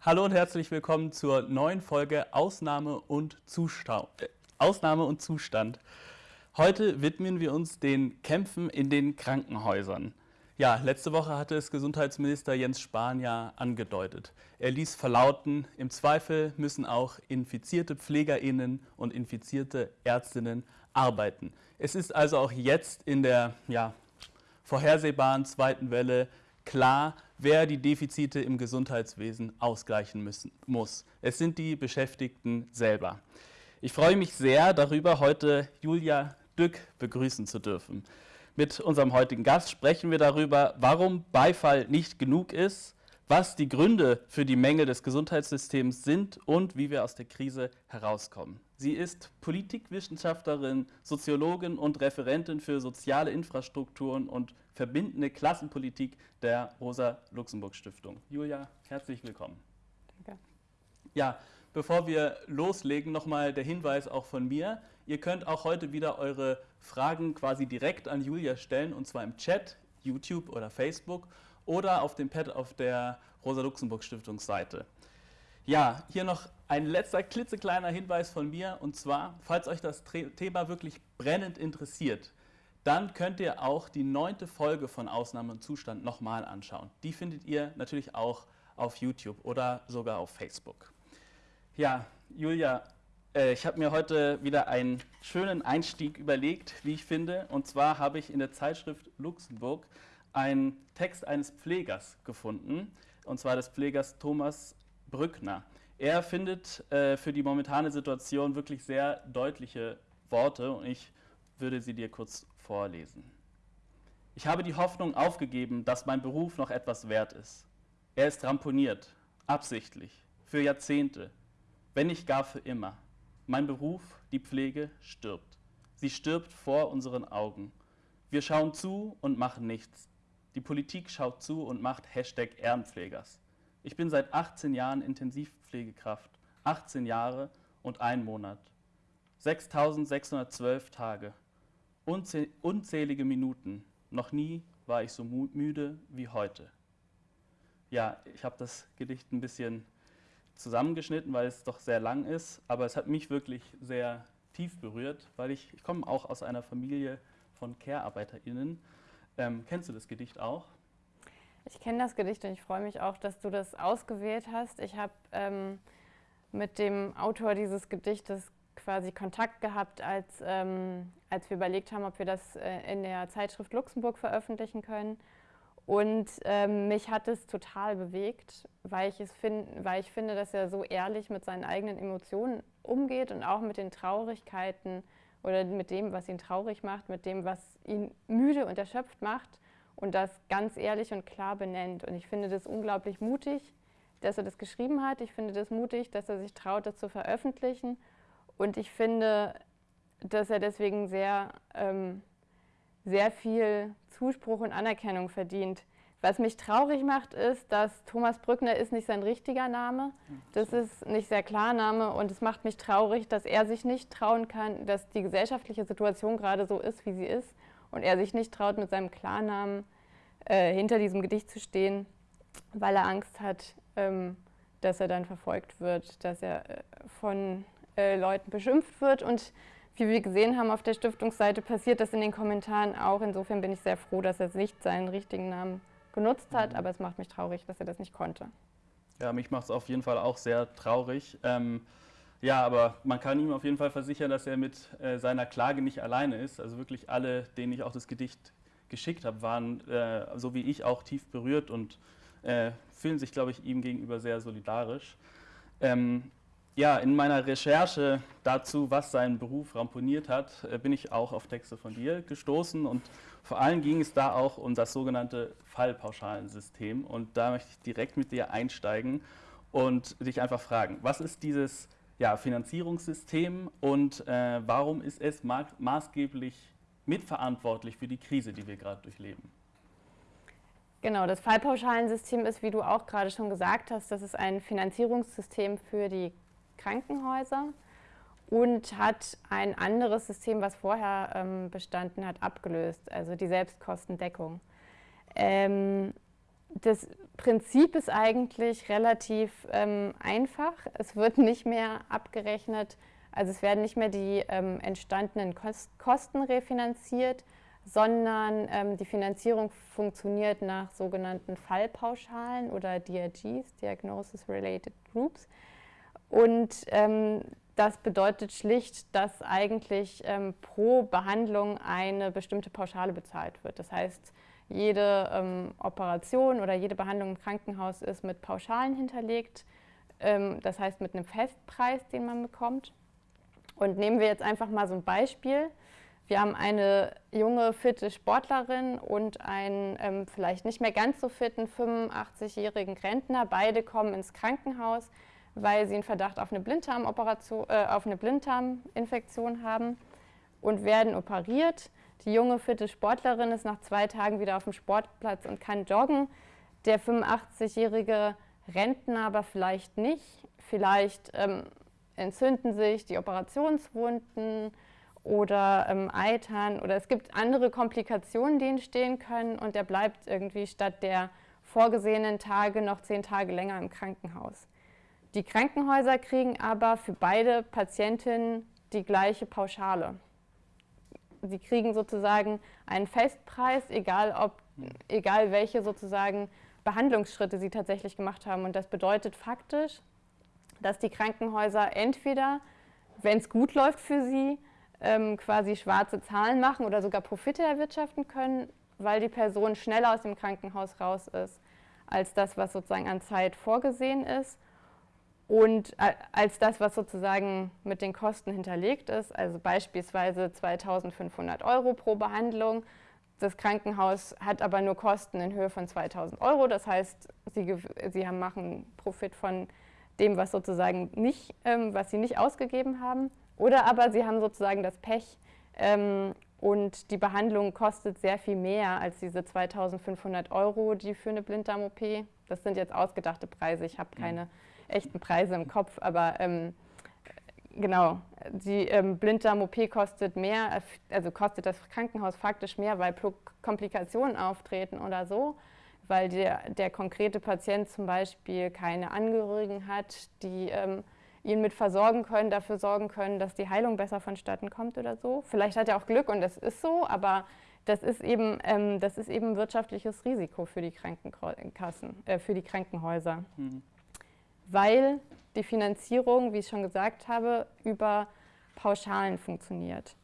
Hallo und herzlich willkommen zur neuen Folge Ausnahme und, Zustau äh, Ausnahme und Zustand. Heute widmen wir uns den Kämpfen in den Krankenhäusern. Ja, letzte Woche hatte es Gesundheitsminister Jens Spahn ja angedeutet. Er ließ verlauten, im Zweifel müssen auch infizierte PflegerInnen und infizierte Ärztinnen arbeiten. Es ist also auch jetzt in der ja, vorhersehbaren zweiten Welle klar, wer die Defizite im Gesundheitswesen ausgleichen müssen, muss. Es sind die Beschäftigten selber. Ich freue mich sehr darüber, heute Julia Dück begrüßen zu dürfen. Mit unserem heutigen Gast sprechen wir darüber, warum Beifall nicht genug ist, was die Gründe für die Mängel des Gesundheitssystems sind und wie wir aus der Krise herauskommen. Sie ist Politikwissenschaftlerin, Soziologin und Referentin für soziale Infrastrukturen und verbindende Klassenpolitik der Rosa-Luxemburg-Stiftung. Julia, herzlich willkommen. Danke. Ja, bevor wir loslegen, nochmal der Hinweis auch von mir. Ihr könnt auch heute wieder eure Fragen quasi direkt an Julia stellen, und zwar im Chat, YouTube oder Facebook oder auf dem Pad auf der Rosa-Luxemburg-Stiftungsseite. Ja, hier noch ein letzter klitzekleiner Hinweis von mir und zwar, falls euch das Thema wirklich brennend interessiert, dann könnt ihr auch die neunte Folge von Ausnahme und Zustand nochmal anschauen. Die findet ihr natürlich auch auf YouTube oder sogar auf Facebook. Ja, Julia, äh, ich habe mir heute wieder einen schönen Einstieg überlegt, wie ich finde. Und zwar habe ich in der Zeitschrift Luxemburg einen Text eines Pflegers gefunden, und zwar des Pflegers Thomas Brückner. Er findet äh, für die momentane Situation wirklich sehr deutliche Worte und ich würde sie dir kurz vorlesen. Ich habe die Hoffnung aufgegeben, dass mein Beruf noch etwas wert ist. Er ist ramponiert, absichtlich, für Jahrzehnte, wenn nicht gar für immer. Mein Beruf, die Pflege, stirbt. Sie stirbt vor unseren Augen. Wir schauen zu und machen nichts. Die Politik schaut zu und macht Hashtag Ehrenpflegers. Ich bin seit 18 Jahren Intensivpflegekraft, 18 Jahre und ein Monat, 6612 Tage, unzählige Minuten. Noch nie war ich so müde wie heute. Ja, ich habe das Gedicht ein bisschen zusammengeschnitten, weil es doch sehr lang ist, aber es hat mich wirklich sehr tief berührt, weil ich, ich komme auch aus einer Familie von Care-ArbeiterInnen. Ähm, kennst du das Gedicht auch? Ich kenne das Gedicht und ich freue mich auch, dass du das ausgewählt hast. Ich habe ähm, mit dem Autor dieses Gedichtes quasi Kontakt gehabt, als, ähm, als wir überlegt haben, ob wir das äh, in der Zeitschrift Luxemburg veröffentlichen können. Und ähm, mich hat es total bewegt, weil ich, es find, weil ich finde, dass er so ehrlich mit seinen eigenen Emotionen umgeht und auch mit den Traurigkeiten oder mit dem, was ihn traurig macht, mit dem, was ihn müde und erschöpft macht und das ganz ehrlich und klar benennt. Und ich finde das unglaublich mutig, dass er das geschrieben hat. Ich finde das mutig, dass er sich traut, das zu veröffentlichen. Und ich finde, dass er deswegen sehr, ähm, sehr viel Zuspruch und Anerkennung verdient. Was mich traurig macht, ist, dass Thomas Brückner ist nicht sein richtiger Name. Das ist nicht sehr klar Name und es macht mich traurig, dass er sich nicht trauen kann, dass die gesellschaftliche Situation gerade so ist, wie sie ist und er sich nicht traut, mit seinem Klarnamen äh, hinter diesem Gedicht zu stehen, weil er Angst hat, ähm, dass er dann verfolgt wird, dass er äh, von äh, Leuten beschimpft wird. Und wie wir gesehen haben auf der Stiftungsseite, passiert das in den Kommentaren auch. Insofern bin ich sehr froh, dass er nicht seinen richtigen Namen genutzt hat, mhm. aber es macht mich traurig, dass er das nicht konnte. Ja, mich macht es auf jeden Fall auch sehr traurig. Ähm, ja, aber man kann ihm auf jeden Fall versichern, dass er mit äh, seiner Klage nicht alleine ist. Also wirklich alle, denen ich auch das Gedicht geschickt habe, waren, äh, so wie ich, auch tief berührt und äh, fühlen sich, glaube ich, ihm gegenüber sehr solidarisch. Ähm, ja, in meiner Recherche dazu, was seinen Beruf ramponiert hat, äh, bin ich auch auf Texte von dir gestoßen und vor allem ging es da auch um das sogenannte Fallpauschalensystem und da möchte ich direkt mit dir einsteigen und dich einfach fragen, was ist dieses ja, Finanzierungssystem und äh, warum ist es ma maßgeblich mitverantwortlich für die Krise, die wir gerade durchleben? Genau, das Fallpauschalensystem ist, wie du auch gerade schon gesagt hast, das ist ein Finanzierungssystem für die Krankenhäuser und hat ein anderes System, was vorher ähm, bestanden hat, abgelöst, also die Selbstkostendeckung. Ähm, das Prinzip ist eigentlich relativ ähm, einfach. Es wird nicht mehr abgerechnet, also es werden nicht mehr die ähm, entstandenen Kosten refinanziert, sondern ähm, die Finanzierung funktioniert nach sogenannten Fallpauschalen oder DRGs, Diagnosis Related Groups. Und ähm, das bedeutet schlicht, dass eigentlich ähm, pro Behandlung eine bestimmte Pauschale bezahlt wird. Das heißt, jede ähm, Operation oder jede Behandlung im Krankenhaus ist mit Pauschalen hinterlegt, ähm, das heißt mit einem Festpreis, den man bekommt. Und nehmen wir jetzt einfach mal so ein Beispiel. Wir haben eine junge, fitte Sportlerin und einen ähm, vielleicht nicht mehr ganz so fitten 85-jährigen Rentner. Beide kommen ins Krankenhaus, weil sie einen Verdacht auf eine, Blinddarmoperation, äh, auf eine Blinddarminfektion haben und werden operiert. Die junge, fitte Sportlerin ist nach zwei Tagen wieder auf dem Sportplatz und kann joggen. Der 85-jährige Rentner aber vielleicht nicht. Vielleicht ähm, entzünden sich die Operationswunden oder ähm, Eitern oder es gibt andere Komplikationen, die entstehen können und der bleibt irgendwie statt der vorgesehenen Tage noch zehn Tage länger im Krankenhaus. Die Krankenhäuser kriegen aber für beide Patientinnen die gleiche Pauschale. Sie kriegen sozusagen einen Festpreis, egal, ob, egal welche sozusagen Behandlungsschritte sie tatsächlich gemacht haben. Und das bedeutet faktisch, dass die Krankenhäuser entweder, wenn es gut läuft für sie, ähm, quasi schwarze Zahlen machen oder sogar Profite erwirtschaften können, weil die Person schneller aus dem Krankenhaus raus ist, als das, was sozusagen an Zeit vorgesehen ist und äh, als das, was sozusagen mit den Kosten hinterlegt ist, also beispielsweise 2500 Euro pro Behandlung. Das Krankenhaus hat aber nur Kosten in Höhe von 2000 Euro, das heißt, sie, sie haben, machen Profit von dem, was sozusagen nicht, ähm, was sie nicht ausgegeben haben. Oder aber sie haben sozusagen das Pech ähm, und die Behandlung kostet sehr viel mehr als diese 2500 Euro, die für eine Blinddarm-OP. Das sind jetzt ausgedachte Preise, ich habe keine mhm. echten Preise im Kopf, aber ähm, genau, die ähm, Blinddarm-OP kostet mehr, also kostet das Krankenhaus faktisch mehr, weil Komplikationen auftreten oder so weil der, der konkrete Patient zum Beispiel keine Angehörigen hat, die ähm, ihn mit versorgen können, dafür sorgen können, dass die Heilung besser vonstatten kommt oder so. Vielleicht hat er auch Glück und das ist so, aber das ist eben, ähm, das ist eben wirtschaftliches Risiko für die Krankenkassen, äh, für die Krankenhäuser. Mhm. Weil die Finanzierung, wie ich schon gesagt habe, über Pauschalen funktioniert.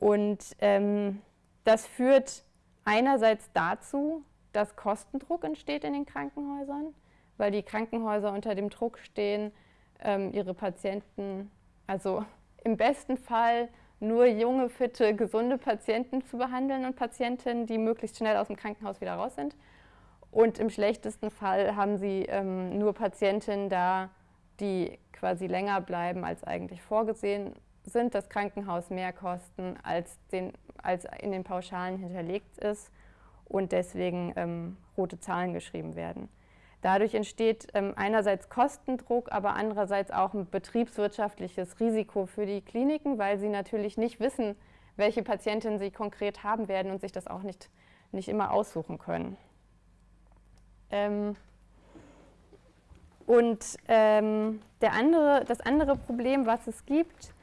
Und ähm, das führt einerseits dazu, dass Kostendruck entsteht in den Krankenhäusern, weil die Krankenhäuser unter dem Druck stehen, ähm, ihre Patienten, also im besten Fall nur junge, fitte, gesunde Patienten zu behandeln und Patientinnen, die möglichst schnell aus dem Krankenhaus wieder raus sind. Und im schlechtesten Fall haben sie ähm, nur Patientinnen da, die quasi länger bleiben, als eigentlich vorgesehen sind, das Krankenhaus mehr kosten, als, den, als in den Pauschalen hinterlegt ist und deswegen ähm, rote Zahlen geschrieben werden. Dadurch entsteht ähm, einerseits Kostendruck, aber andererseits auch ein betriebswirtschaftliches Risiko für die Kliniken, weil sie natürlich nicht wissen, welche Patientinnen sie konkret haben werden und sich das auch nicht, nicht immer aussuchen können. Ähm, und ähm, der andere, das andere Problem, was es gibt,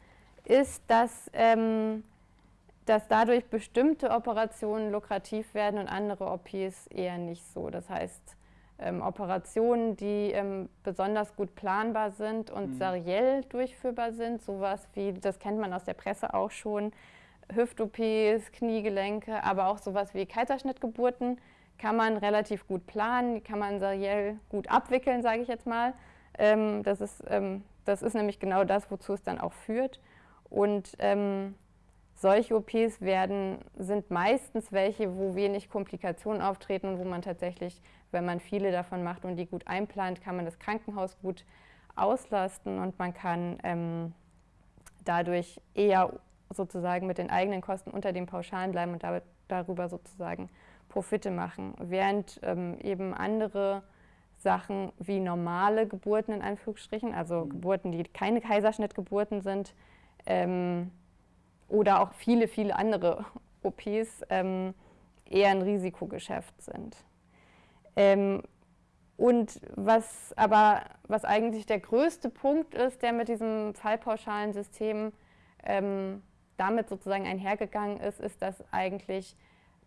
ist, dass ähm, dass dadurch bestimmte Operationen lukrativ werden und andere OPs eher nicht so. Das heißt, ähm, Operationen, die ähm, besonders gut planbar sind und mhm. seriell durchführbar sind, sowas wie, das kennt man aus der Presse auch schon, Hüft-OPs, Kniegelenke, aber auch sowas wie Kaiserschnittgeburten, kann man relativ gut planen, kann man seriell gut abwickeln, sage ich jetzt mal. Ähm, das, ist, ähm, das ist nämlich genau das, wozu es dann auch führt. Und ähm, solche OPs werden, sind meistens welche, wo wenig Komplikationen auftreten und wo man tatsächlich, wenn man viele davon macht und die gut einplant, kann man das Krankenhaus gut auslasten und man kann ähm, dadurch eher sozusagen mit den eigenen Kosten unter den Pauschalen bleiben und damit, darüber sozusagen Profite machen. Während ähm, eben andere Sachen wie normale Geburten in Anführungsstrichen, also mhm. Geburten, die keine Kaiserschnittgeburten sind, ähm, oder auch viele, viele andere OPs ähm, eher ein Risikogeschäft sind. Ähm, und was aber, was eigentlich der größte Punkt ist, der mit diesem fallpauschalen System ähm, damit sozusagen einhergegangen ist, ist, dass eigentlich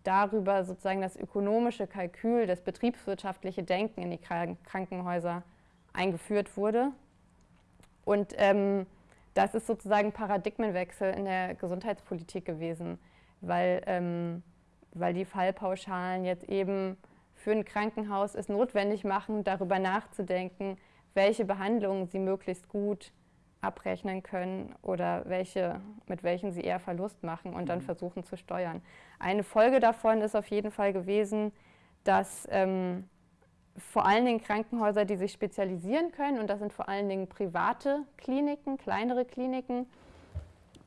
darüber sozusagen das ökonomische Kalkül, das betriebswirtschaftliche Denken in die Krankenhäuser eingeführt wurde. Und ähm, das ist sozusagen Paradigmenwechsel in der Gesundheitspolitik gewesen, weil, ähm, weil die Fallpauschalen jetzt eben für ein Krankenhaus es notwendig machen, darüber nachzudenken, welche Behandlungen sie möglichst gut abrechnen können oder welche, mit welchen sie eher Verlust machen und dann mhm. versuchen zu steuern. Eine Folge davon ist auf jeden Fall gewesen, dass ähm, vor allen Dingen Krankenhäuser, die sich spezialisieren können, und das sind vor allen Dingen private Kliniken, kleinere Kliniken,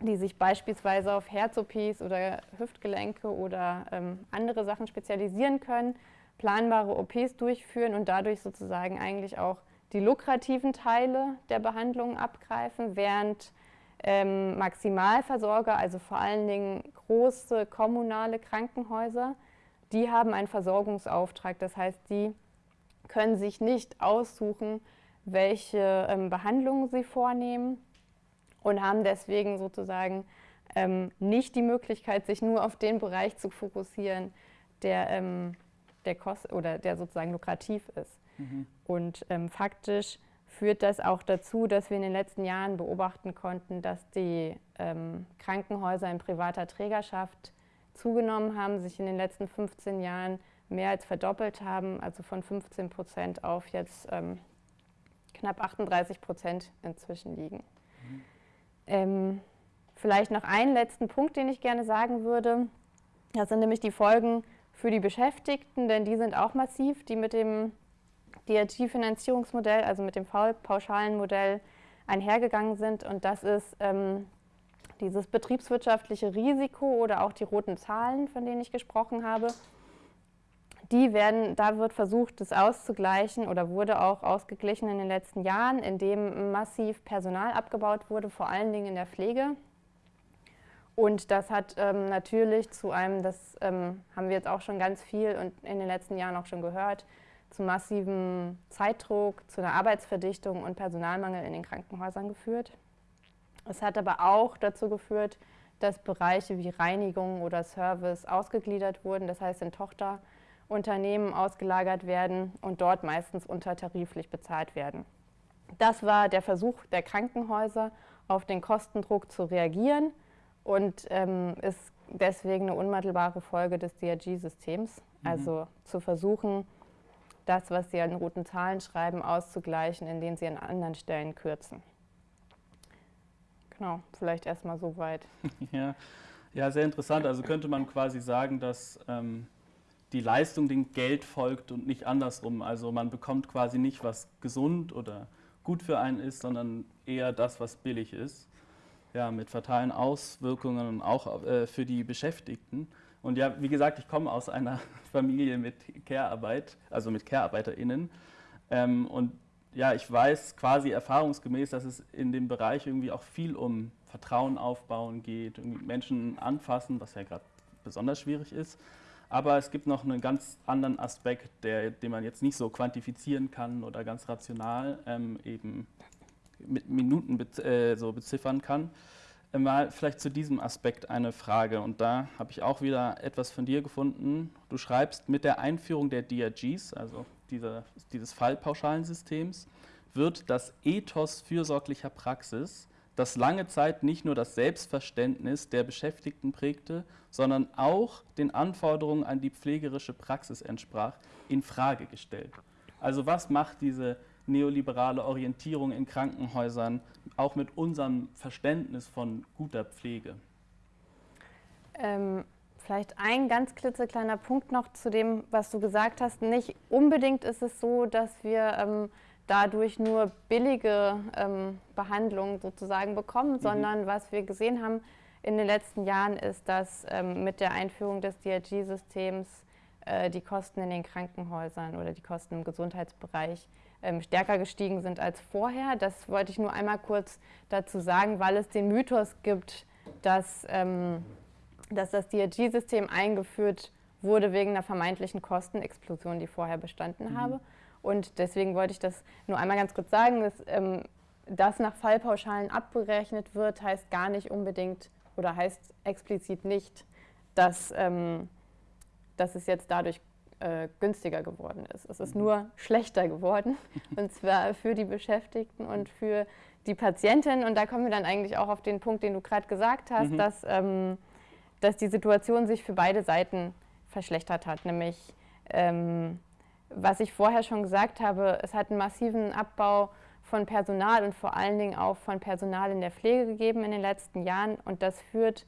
die sich beispielsweise auf Herz-OPs oder Hüftgelenke oder ähm, andere Sachen spezialisieren können, planbare OPs durchführen und dadurch sozusagen eigentlich auch die lukrativen Teile der Behandlung abgreifen, während ähm, Maximalversorger, also vor allen Dingen große kommunale Krankenhäuser, die haben einen Versorgungsauftrag. Das heißt, die können sich nicht aussuchen, welche ähm, Behandlungen sie vornehmen und haben deswegen sozusagen ähm, nicht die Möglichkeit, sich nur auf den Bereich zu fokussieren, der, ähm, der, kost oder der sozusagen lukrativ ist. Mhm. Und ähm, faktisch führt das auch dazu, dass wir in den letzten Jahren beobachten konnten, dass die ähm, Krankenhäuser in privater Trägerschaft zugenommen haben, sich in den letzten 15 Jahren mehr als verdoppelt haben, also von 15 Prozent auf jetzt ähm, knapp 38 Prozent inzwischen liegen. Mhm. Ähm, vielleicht noch einen letzten Punkt, den ich gerne sagen würde. Das sind nämlich die Folgen für die Beschäftigten, denn die sind auch massiv, die mit dem DRG-Finanzierungsmodell, also mit dem pauschalen Modell einhergegangen sind. Und das ist ähm, dieses betriebswirtschaftliche Risiko oder auch die roten Zahlen, von denen ich gesprochen habe die werden, da wird versucht, das auszugleichen oder wurde auch ausgeglichen in den letzten Jahren, indem massiv Personal abgebaut wurde, vor allen Dingen in der Pflege. Und das hat ähm, natürlich zu einem, das ähm, haben wir jetzt auch schon ganz viel und in den letzten Jahren auch schon gehört, zu massivem Zeitdruck, zu einer Arbeitsverdichtung und Personalmangel in den Krankenhäusern geführt. Es hat aber auch dazu geführt, dass Bereiche wie Reinigung oder Service ausgegliedert wurden, das heißt in Tochter- Unternehmen ausgelagert werden und dort meistens untertariflich bezahlt werden. Das war der Versuch der Krankenhäuser, auf den Kostendruck zu reagieren und ähm, ist deswegen eine unmittelbare Folge des DRG-Systems. Mhm. Also zu versuchen, das, was sie an roten Zahlen schreiben, auszugleichen, indem sie an anderen Stellen kürzen. Genau, vielleicht erstmal so weit. Ja. ja, sehr interessant. Also könnte man quasi sagen, dass ähm, die Leistung dem Geld folgt und nicht andersrum. Also man bekommt quasi nicht, was gesund oder gut für einen ist, sondern eher das, was billig ist. Ja, mit fatalen Auswirkungen auch äh, für die Beschäftigten. Und ja, wie gesagt, ich komme aus einer Familie mit Care-Arbeit, also mit Care-ArbeiterInnen. Ähm, und ja, ich weiß quasi erfahrungsgemäß, dass es in dem Bereich irgendwie auch viel um Vertrauen aufbauen geht, Menschen anfassen, was ja gerade besonders schwierig ist. Aber es gibt noch einen ganz anderen Aspekt, der, den man jetzt nicht so quantifizieren kann oder ganz rational ähm, eben mit Minuten be äh, so beziffern kann. Äh, mal vielleicht zu diesem Aspekt eine Frage und da habe ich auch wieder etwas von dir gefunden. Du schreibst, mit der Einführung der DRGs, also dieser, dieses Fallpauschalensystems, wird das Ethos fürsorglicher Praxis das lange Zeit nicht nur das Selbstverständnis der Beschäftigten prägte, sondern auch den Anforderungen an die pflegerische Praxis entsprach, in Frage gestellt. Also was macht diese neoliberale Orientierung in Krankenhäusern auch mit unserem Verständnis von guter Pflege? Ähm, vielleicht ein ganz klitzekleiner Punkt noch zu dem, was du gesagt hast. Nicht unbedingt ist es so, dass wir ähm, dadurch nur billige ähm, Behandlungen sozusagen bekommen, mhm. sondern was wir gesehen haben in den letzten Jahren ist, dass ähm, mit der Einführung des DRG-Systems äh, die Kosten in den Krankenhäusern oder die Kosten im Gesundheitsbereich ähm, stärker gestiegen sind als vorher. Das wollte ich nur einmal kurz dazu sagen, weil es den Mythos gibt, dass, ähm, dass das DRG-System eingeführt wurde wegen einer vermeintlichen Kostenexplosion, die vorher bestanden mhm. habe. Und deswegen wollte ich das nur einmal ganz kurz sagen, dass ähm, das nach Fallpauschalen abgerechnet wird, heißt gar nicht unbedingt oder heißt explizit nicht, dass, ähm, dass es jetzt dadurch äh, günstiger geworden ist. Es ist mhm. nur schlechter geworden und zwar für die Beschäftigten und für die Patientin. Und da kommen wir dann eigentlich auch auf den Punkt, den du gerade gesagt hast, mhm. dass, ähm, dass die Situation sich für beide Seiten verschlechtert hat. Nämlich, ähm, was ich vorher schon gesagt habe, es hat einen massiven Abbau von Personal und vor allen Dingen auch von Personal in der Pflege gegeben in den letzten Jahren. Und das führt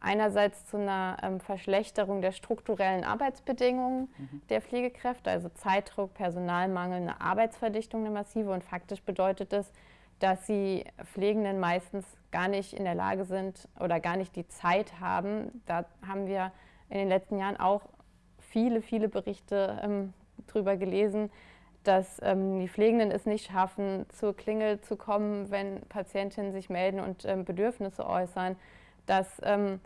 einerseits zu einer ähm, Verschlechterung der strukturellen Arbeitsbedingungen mhm. der Pflegekräfte, also Zeitdruck, Personalmangel, eine Arbeitsverdichtung, eine massive. Und faktisch bedeutet es, dass die Pflegenden meistens gar nicht in der Lage sind oder gar nicht die Zeit haben. Da haben wir in den letzten Jahren auch viele, viele Berichte ähm, drüber gelesen, dass ähm, die Pflegenden es nicht schaffen, zur Klingel zu kommen, wenn Patientinnen sich melden und ähm, Bedürfnisse äußern, dass ähm,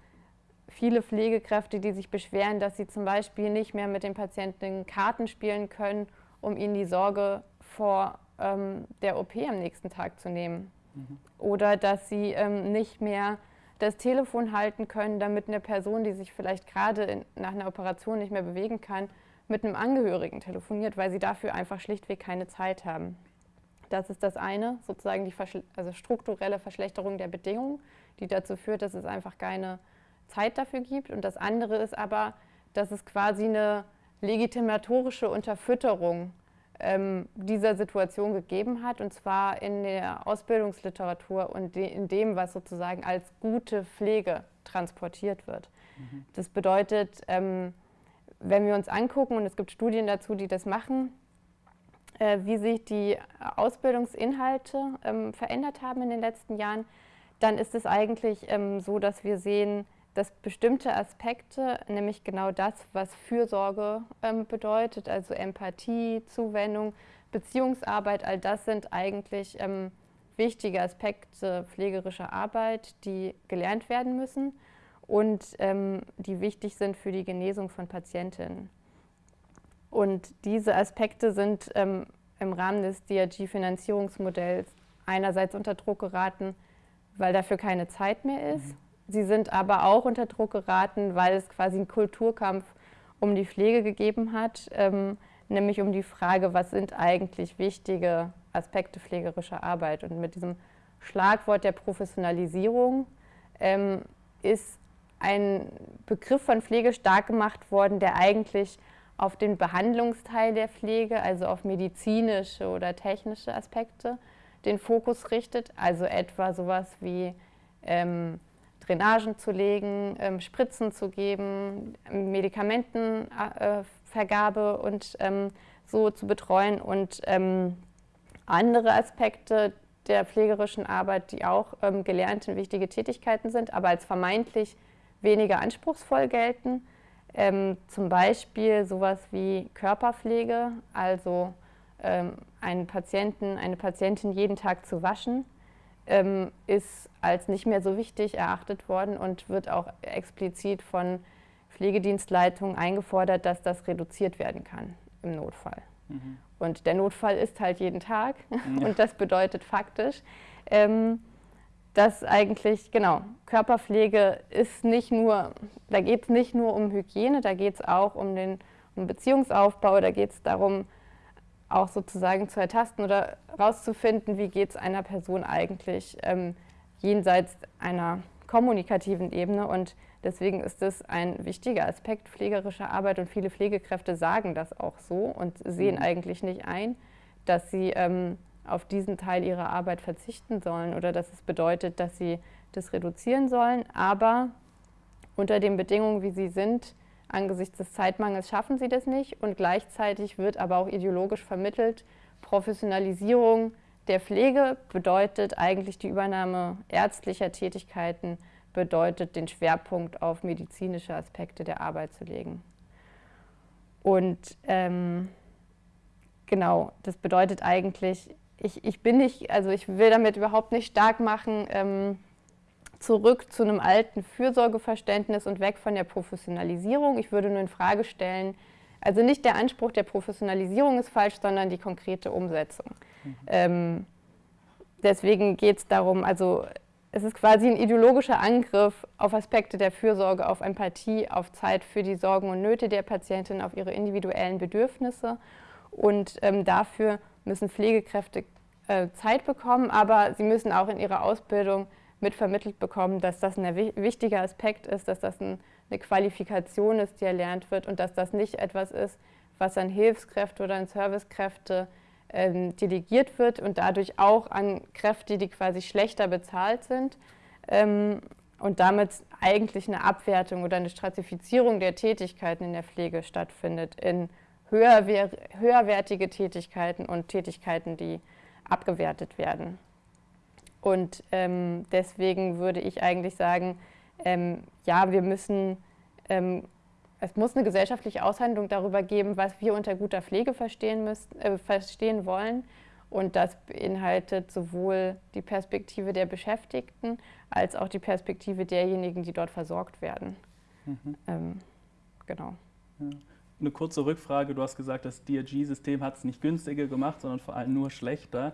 viele Pflegekräfte, die sich beschweren, dass sie zum Beispiel nicht mehr mit den Patienten Karten spielen können, um ihnen die Sorge vor ähm, der OP am nächsten Tag zu nehmen. Mhm. Oder dass sie ähm, nicht mehr das Telefon halten können, damit eine Person, die sich vielleicht gerade nach einer Operation nicht mehr bewegen kann, mit einem Angehörigen telefoniert, weil sie dafür einfach schlichtweg keine Zeit haben. Das ist das eine, sozusagen die Verschle also strukturelle Verschlechterung der Bedingungen, die dazu führt, dass es einfach keine Zeit dafür gibt. Und das andere ist aber, dass es quasi eine legitimatorische Unterfütterung ähm, dieser Situation gegeben hat, und zwar in der Ausbildungsliteratur und de in dem, was sozusagen als gute Pflege transportiert wird. Mhm. Das bedeutet, ähm, wenn wir uns angucken, und es gibt Studien dazu, die das machen, äh, wie sich die Ausbildungsinhalte ähm, verändert haben in den letzten Jahren, dann ist es eigentlich ähm, so, dass wir sehen, dass bestimmte Aspekte, nämlich genau das, was Fürsorge ähm, bedeutet, also Empathie, Zuwendung, Beziehungsarbeit, all das sind eigentlich ähm, wichtige Aspekte pflegerischer Arbeit, die gelernt werden müssen und ähm, die wichtig sind für die Genesung von Patientinnen. Und diese Aspekte sind ähm, im Rahmen des DRG-Finanzierungsmodells einerseits unter Druck geraten, weil dafür keine Zeit mehr ist. Mhm. Sie sind aber auch unter Druck geraten, weil es quasi einen Kulturkampf um die Pflege gegeben hat, ähm, nämlich um die Frage, was sind eigentlich wichtige Aspekte pflegerischer Arbeit. Und mit diesem Schlagwort der Professionalisierung ähm, ist ein Begriff von Pflege stark gemacht worden, der eigentlich auf den Behandlungsteil der Pflege, also auf medizinische oder technische Aspekte, den Fokus richtet. Also etwa sowas wie ähm, Drainagen zu legen, ähm, Spritzen zu geben, Medikamentenvergabe äh, und ähm, so zu betreuen und ähm, andere Aspekte der pflegerischen Arbeit, die auch ähm, gelernte wichtige Tätigkeiten sind, aber als vermeintlich weniger anspruchsvoll gelten. Ähm, zum Beispiel sowas wie Körperpflege, also ähm, einen Patienten, eine Patientin jeden Tag zu waschen ähm, ist als nicht mehr so wichtig erachtet worden und wird auch explizit von Pflegedienstleitungen eingefordert, dass das reduziert werden kann im Notfall. Mhm. Und der Notfall ist halt jeden Tag ja. und das bedeutet faktisch, ähm, dass eigentlich, genau, Körperpflege ist nicht nur, da geht es nicht nur um Hygiene, da geht es auch um den um Beziehungsaufbau, da geht es darum, auch sozusagen zu ertasten oder herauszufinden, wie geht es einer Person eigentlich ähm, jenseits einer kommunikativen Ebene. Und deswegen ist es ein wichtiger Aspekt pflegerischer Arbeit und viele Pflegekräfte sagen das auch so und sehen mhm. eigentlich nicht ein, dass sie ähm, auf diesen Teil ihrer Arbeit verzichten sollen oder dass es bedeutet, dass sie das reduzieren sollen. Aber unter den Bedingungen, wie sie sind, Angesichts des Zeitmangels schaffen sie das nicht und gleichzeitig wird aber auch ideologisch vermittelt, Professionalisierung der Pflege bedeutet eigentlich die Übernahme ärztlicher Tätigkeiten, bedeutet den Schwerpunkt auf medizinische Aspekte der Arbeit zu legen. Und ähm, genau, das bedeutet eigentlich, ich, ich bin nicht, also ich will damit überhaupt nicht stark machen, ähm, zurück zu einem alten Fürsorgeverständnis und weg von der Professionalisierung. Ich würde nur in Frage stellen, also nicht der Anspruch der Professionalisierung ist falsch, sondern die konkrete Umsetzung. Mhm. Ähm, deswegen geht es darum, also es ist quasi ein ideologischer Angriff auf Aspekte der Fürsorge, auf Empathie, auf Zeit für die Sorgen und Nöte der Patientin, auf ihre individuellen Bedürfnisse. Und ähm, dafür müssen Pflegekräfte äh, Zeit bekommen, aber sie müssen auch in ihrer Ausbildung mitvermittelt bekommen, dass das ein wichtiger Aspekt ist, dass das ein, eine Qualifikation ist, die erlernt wird und dass das nicht etwas ist, was an Hilfskräfte oder an Servicekräfte ähm, delegiert wird und dadurch auch an Kräfte, die quasi schlechter bezahlt sind ähm, und damit eigentlich eine Abwertung oder eine Stratifizierung der Tätigkeiten in der Pflege stattfindet in höherwer höherwertige Tätigkeiten und Tätigkeiten, die abgewertet werden. Und ähm, deswegen würde ich eigentlich sagen, ähm, ja, wir müssen ähm, es muss eine gesellschaftliche Aushandlung darüber geben, was wir unter guter Pflege verstehen, müssen, äh, verstehen wollen. Und das beinhaltet sowohl die Perspektive der Beschäftigten als auch die Perspektive derjenigen, die dort versorgt werden. Mhm. Ähm, genau. Ja eine kurze Rückfrage. Du hast gesagt, das DRG-System hat es nicht günstiger gemacht, sondern vor allem nur schlechter.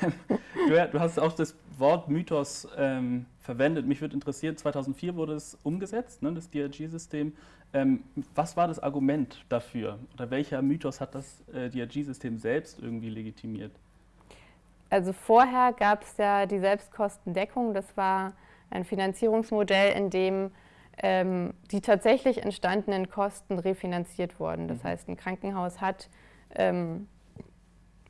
du, du, hast auch das Wort Mythos ähm, verwendet. Mich würde interessieren, 2004 wurde es umgesetzt, ne, das DRG-System. Ähm, was war das Argument dafür? Oder welcher Mythos hat das äh, DRG-System selbst irgendwie legitimiert? Also vorher gab es ja die Selbstkostendeckung. Das war ein Finanzierungsmodell, in dem ähm, die tatsächlich entstandenen Kosten refinanziert wurden. Das mhm. heißt, ein Krankenhaus hat, ähm,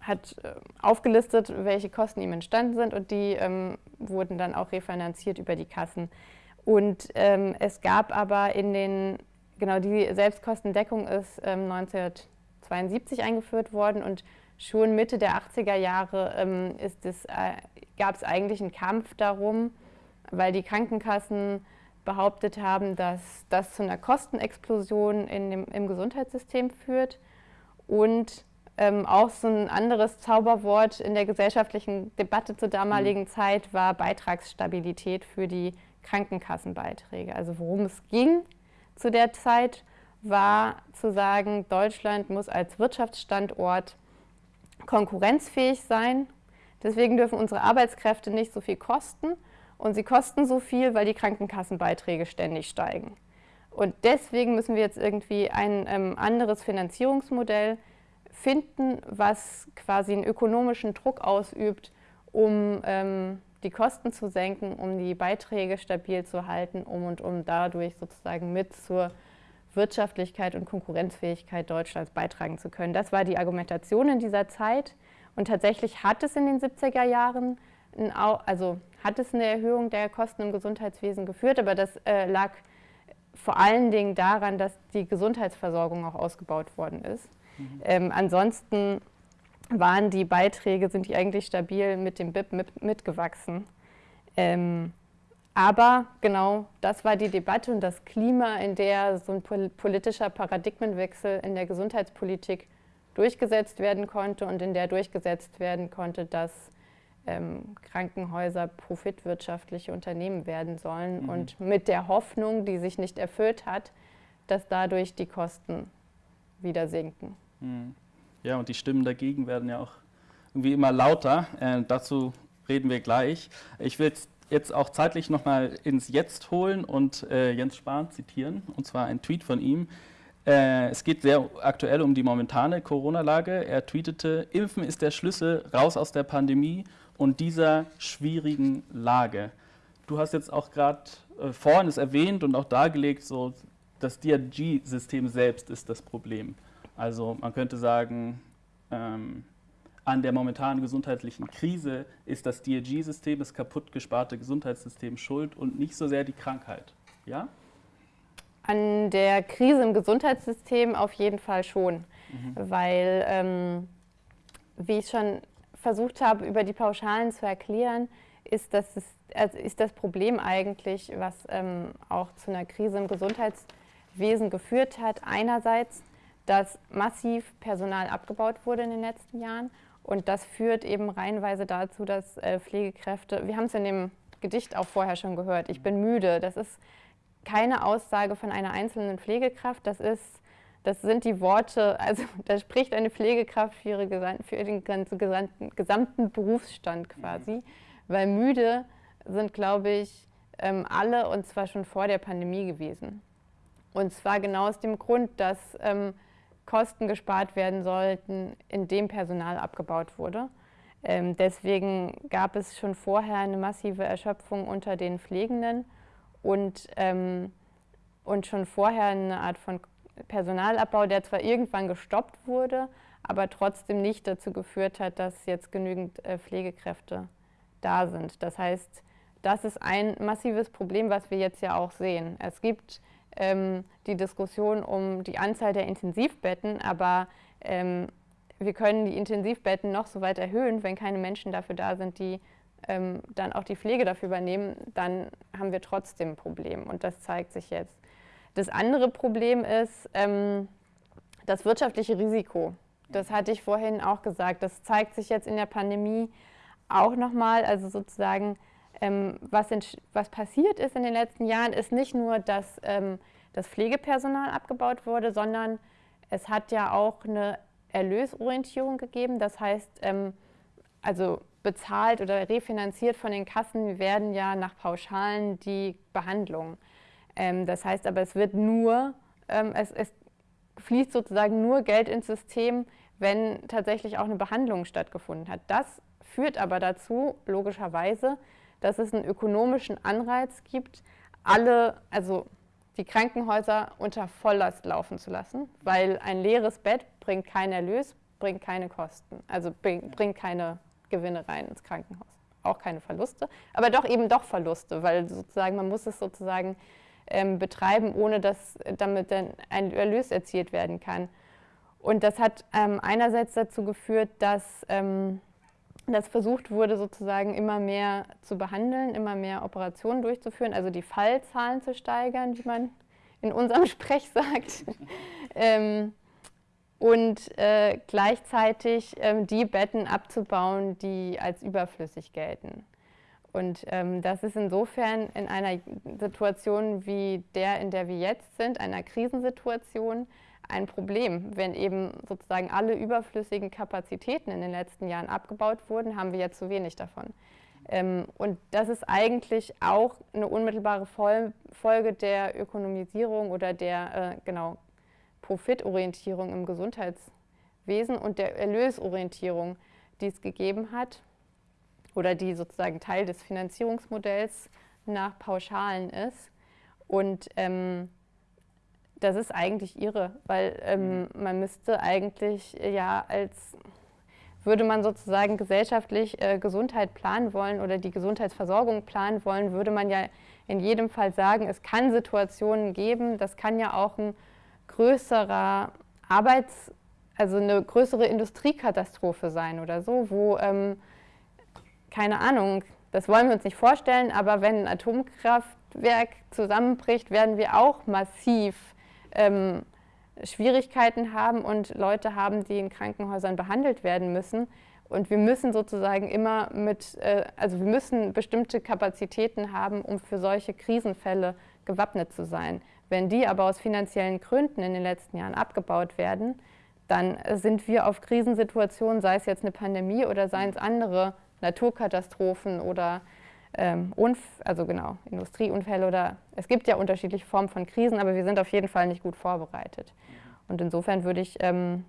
hat äh, aufgelistet, welche Kosten ihm entstanden sind und die ähm, wurden dann auch refinanziert über die Kassen. Und ähm, es gab aber in den, genau die Selbstkostendeckung ist 1972 ähm, eingeführt worden und schon Mitte der 80er Jahre ähm, äh, gab es eigentlich einen Kampf darum, weil die Krankenkassen behauptet haben, dass das zu einer Kostenexplosion in dem, im Gesundheitssystem führt und ähm, auch so ein anderes Zauberwort in der gesellschaftlichen Debatte zur damaligen mhm. Zeit war Beitragsstabilität für die Krankenkassenbeiträge. Also worum es ging zu der Zeit, war zu sagen, Deutschland muss als Wirtschaftsstandort konkurrenzfähig sein. Deswegen dürfen unsere Arbeitskräfte nicht so viel kosten und sie kosten so viel, weil die Krankenkassenbeiträge ständig steigen. Und deswegen müssen wir jetzt irgendwie ein ähm, anderes Finanzierungsmodell finden, was quasi einen ökonomischen Druck ausübt, um ähm, die Kosten zu senken, um die Beiträge stabil zu halten, um und um dadurch sozusagen mit zur Wirtschaftlichkeit und Konkurrenzfähigkeit Deutschlands beitragen zu können. Das war die Argumentation in dieser Zeit. Und tatsächlich hat es in den 70er Jahren, also hat es eine Erhöhung der Kosten im Gesundheitswesen geführt, aber das äh, lag vor allen Dingen daran, dass die Gesundheitsversorgung auch ausgebaut worden ist. Mhm. Ähm, ansonsten waren die Beiträge, sind die eigentlich stabil mit dem BIP mit, mitgewachsen. Ähm, aber genau das war die Debatte und das Klima, in der so ein politischer Paradigmenwechsel in der Gesundheitspolitik durchgesetzt werden konnte und in der durchgesetzt werden konnte, dass ähm, Krankenhäuser profitwirtschaftliche Unternehmen werden sollen mhm. und mit der Hoffnung, die sich nicht erfüllt hat, dass dadurch die Kosten wieder sinken. Mhm. Ja, und die Stimmen dagegen werden ja auch irgendwie immer lauter. Äh, dazu reden wir gleich. Ich will jetzt auch zeitlich nochmal ins Jetzt holen und äh, Jens Spahn zitieren, und zwar ein Tweet von ihm. Äh, es geht sehr aktuell um die momentane Corona-Lage. Er tweetete, Impfen ist der Schlüssel raus aus der Pandemie und dieser schwierigen Lage. Du hast jetzt auch gerade äh, vorhin es erwähnt und auch dargelegt, so das DRG-System selbst ist das Problem. Also man könnte sagen, ähm, an der momentanen gesundheitlichen Krise ist das DRG-System, das kaputt gesparte Gesundheitssystem schuld und nicht so sehr die Krankheit. Ja? An der Krise im Gesundheitssystem auf jeden Fall schon, mhm. weil, ähm, wie ich schon versucht habe, über die Pauschalen zu erklären, ist das, also ist das Problem eigentlich, was ähm, auch zu einer Krise im Gesundheitswesen geführt hat. Einerseits, dass massiv Personal abgebaut wurde in den letzten Jahren und das führt eben reihenweise dazu, dass äh, Pflegekräfte, wir haben es in dem Gedicht auch vorher schon gehört. Ich bin müde. Das ist keine Aussage von einer einzelnen Pflegekraft. Das ist das sind die Worte, also da spricht eine Pflegekraft für, ihre, für den ganzen gesamten, gesamten Berufsstand quasi, weil müde sind, glaube ich, ähm, alle und zwar schon vor der Pandemie gewesen. Und zwar genau aus dem Grund, dass ähm, Kosten gespart werden sollten, indem Personal abgebaut wurde. Ähm, deswegen gab es schon vorher eine massive Erschöpfung unter den Pflegenden und, ähm, und schon vorher eine Art von Personalabbau, der zwar irgendwann gestoppt wurde, aber trotzdem nicht dazu geführt hat, dass jetzt genügend äh, Pflegekräfte da sind. Das heißt, das ist ein massives Problem, was wir jetzt ja auch sehen. Es gibt ähm, die Diskussion um die Anzahl der Intensivbetten, aber ähm, wir können die Intensivbetten noch so weit erhöhen, wenn keine Menschen dafür da sind, die ähm, dann auch die Pflege dafür übernehmen, dann haben wir trotzdem ein Problem und das zeigt sich jetzt. Das andere Problem ist ähm, das wirtschaftliche Risiko. Das hatte ich vorhin auch gesagt. Das zeigt sich jetzt in der Pandemie auch nochmal. Also sozusagen, ähm, was, in, was, passiert ist in den letzten Jahren, ist nicht nur, dass ähm, das Pflegepersonal abgebaut wurde, sondern es hat ja auch eine Erlösorientierung gegeben. Das heißt, ähm, also bezahlt oder refinanziert von den Kassen werden ja nach Pauschalen die Behandlungen. Ähm, das heißt aber, es wird nur, ähm, es, es fließt sozusagen nur Geld ins System, wenn tatsächlich auch eine Behandlung stattgefunden hat. Das führt aber dazu, logischerweise, dass es einen ökonomischen Anreiz gibt, alle, also die Krankenhäuser unter Volllast laufen zu lassen, weil ein leeres Bett bringt keinen Erlös, bringt keine Kosten, also bringt keine Gewinne rein ins Krankenhaus. Auch keine Verluste, aber doch eben doch Verluste, weil sozusagen man muss es sozusagen ähm, betreiben, ohne dass damit dann ein Erlös erzielt werden kann. Und das hat ähm, einerseits dazu geführt, dass ähm, das versucht wurde, sozusagen immer mehr zu behandeln, immer mehr Operationen durchzuführen, also die Fallzahlen zu steigern, wie man in unserem Sprech sagt. ähm, und äh, gleichzeitig ähm, die Betten abzubauen, die als überflüssig gelten. Und ähm, das ist insofern in einer Situation wie der, in der wir jetzt sind, einer Krisensituation, ein Problem. Wenn eben sozusagen alle überflüssigen Kapazitäten in den letzten Jahren abgebaut wurden, haben wir jetzt zu wenig davon. Ähm, und das ist eigentlich auch eine unmittelbare Fol Folge der Ökonomisierung oder der äh, genau, Profitorientierung im Gesundheitswesen und der Erlösorientierung, die es gegeben hat oder die sozusagen Teil des Finanzierungsmodells nach Pauschalen ist. Und ähm, das ist eigentlich irre, weil ähm, mhm. man müsste eigentlich ja als würde man sozusagen gesellschaftlich äh, Gesundheit planen wollen oder die Gesundheitsversorgung planen wollen, würde man ja in jedem Fall sagen, es kann Situationen geben, das kann ja auch ein größerer Arbeits-, also eine größere Industriekatastrophe sein oder so, wo ähm, keine Ahnung, das wollen wir uns nicht vorstellen, aber wenn ein Atomkraftwerk zusammenbricht, werden wir auch massiv ähm, Schwierigkeiten haben und Leute haben, die in Krankenhäusern behandelt werden müssen. Und wir müssen sozusagen immer mit, äh, also wir müssen bestimmte Kapazitäten haben, um für solche Krisenfälle gewappnet zu sein. Wenn die aber aus finanziellen Gründen in den letzten Jahren abgebaut werden, dann sind wir auf Krisensituationen, sei es jetzt eine Pandemie oder seien es andere Naturkatastrophen oder ähm, also genau, Industrieunfälle oder es gibt ja unterschiedliche Formen von Krisen, aber wir sind auf jeden Fall nicht gut vorbereitet. Und insofern würde ich ähm,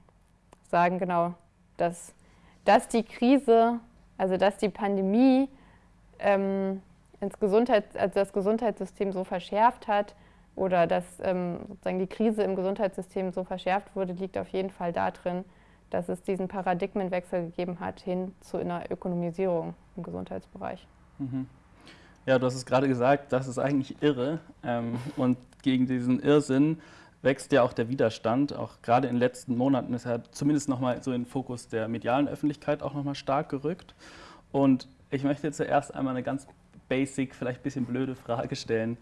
sagen, genau, dass, dass die Krise, also dass die Pandemie ähm, ins Gesundheits-, also das Gesundheitssystem so verschärft hat oder dass ähm, sozusagen die Krise im Gesundheitssystem so verschärft wurde, liegt auf jeden Fall darin, dass es diesen Paradigmenwechsel gegeben hat hin zu einer Ökonomisierung im Gesundheitsbereich. Mhm. Ja, du hast es gerade gesagt, das ist eigentlich irre. Ähm, und gegen diesen Irrsinn wächst ja auch der Widerstand. Auch gerade in den letzten Monaten ist er zumindest nochmal so in den Fokus der medialen Öffentlichkeit auch nochmal stark gerückt. Und ich möchte zuerst einmal eine ganz basic, vielleicht ein bisschen blöde Frage stellen.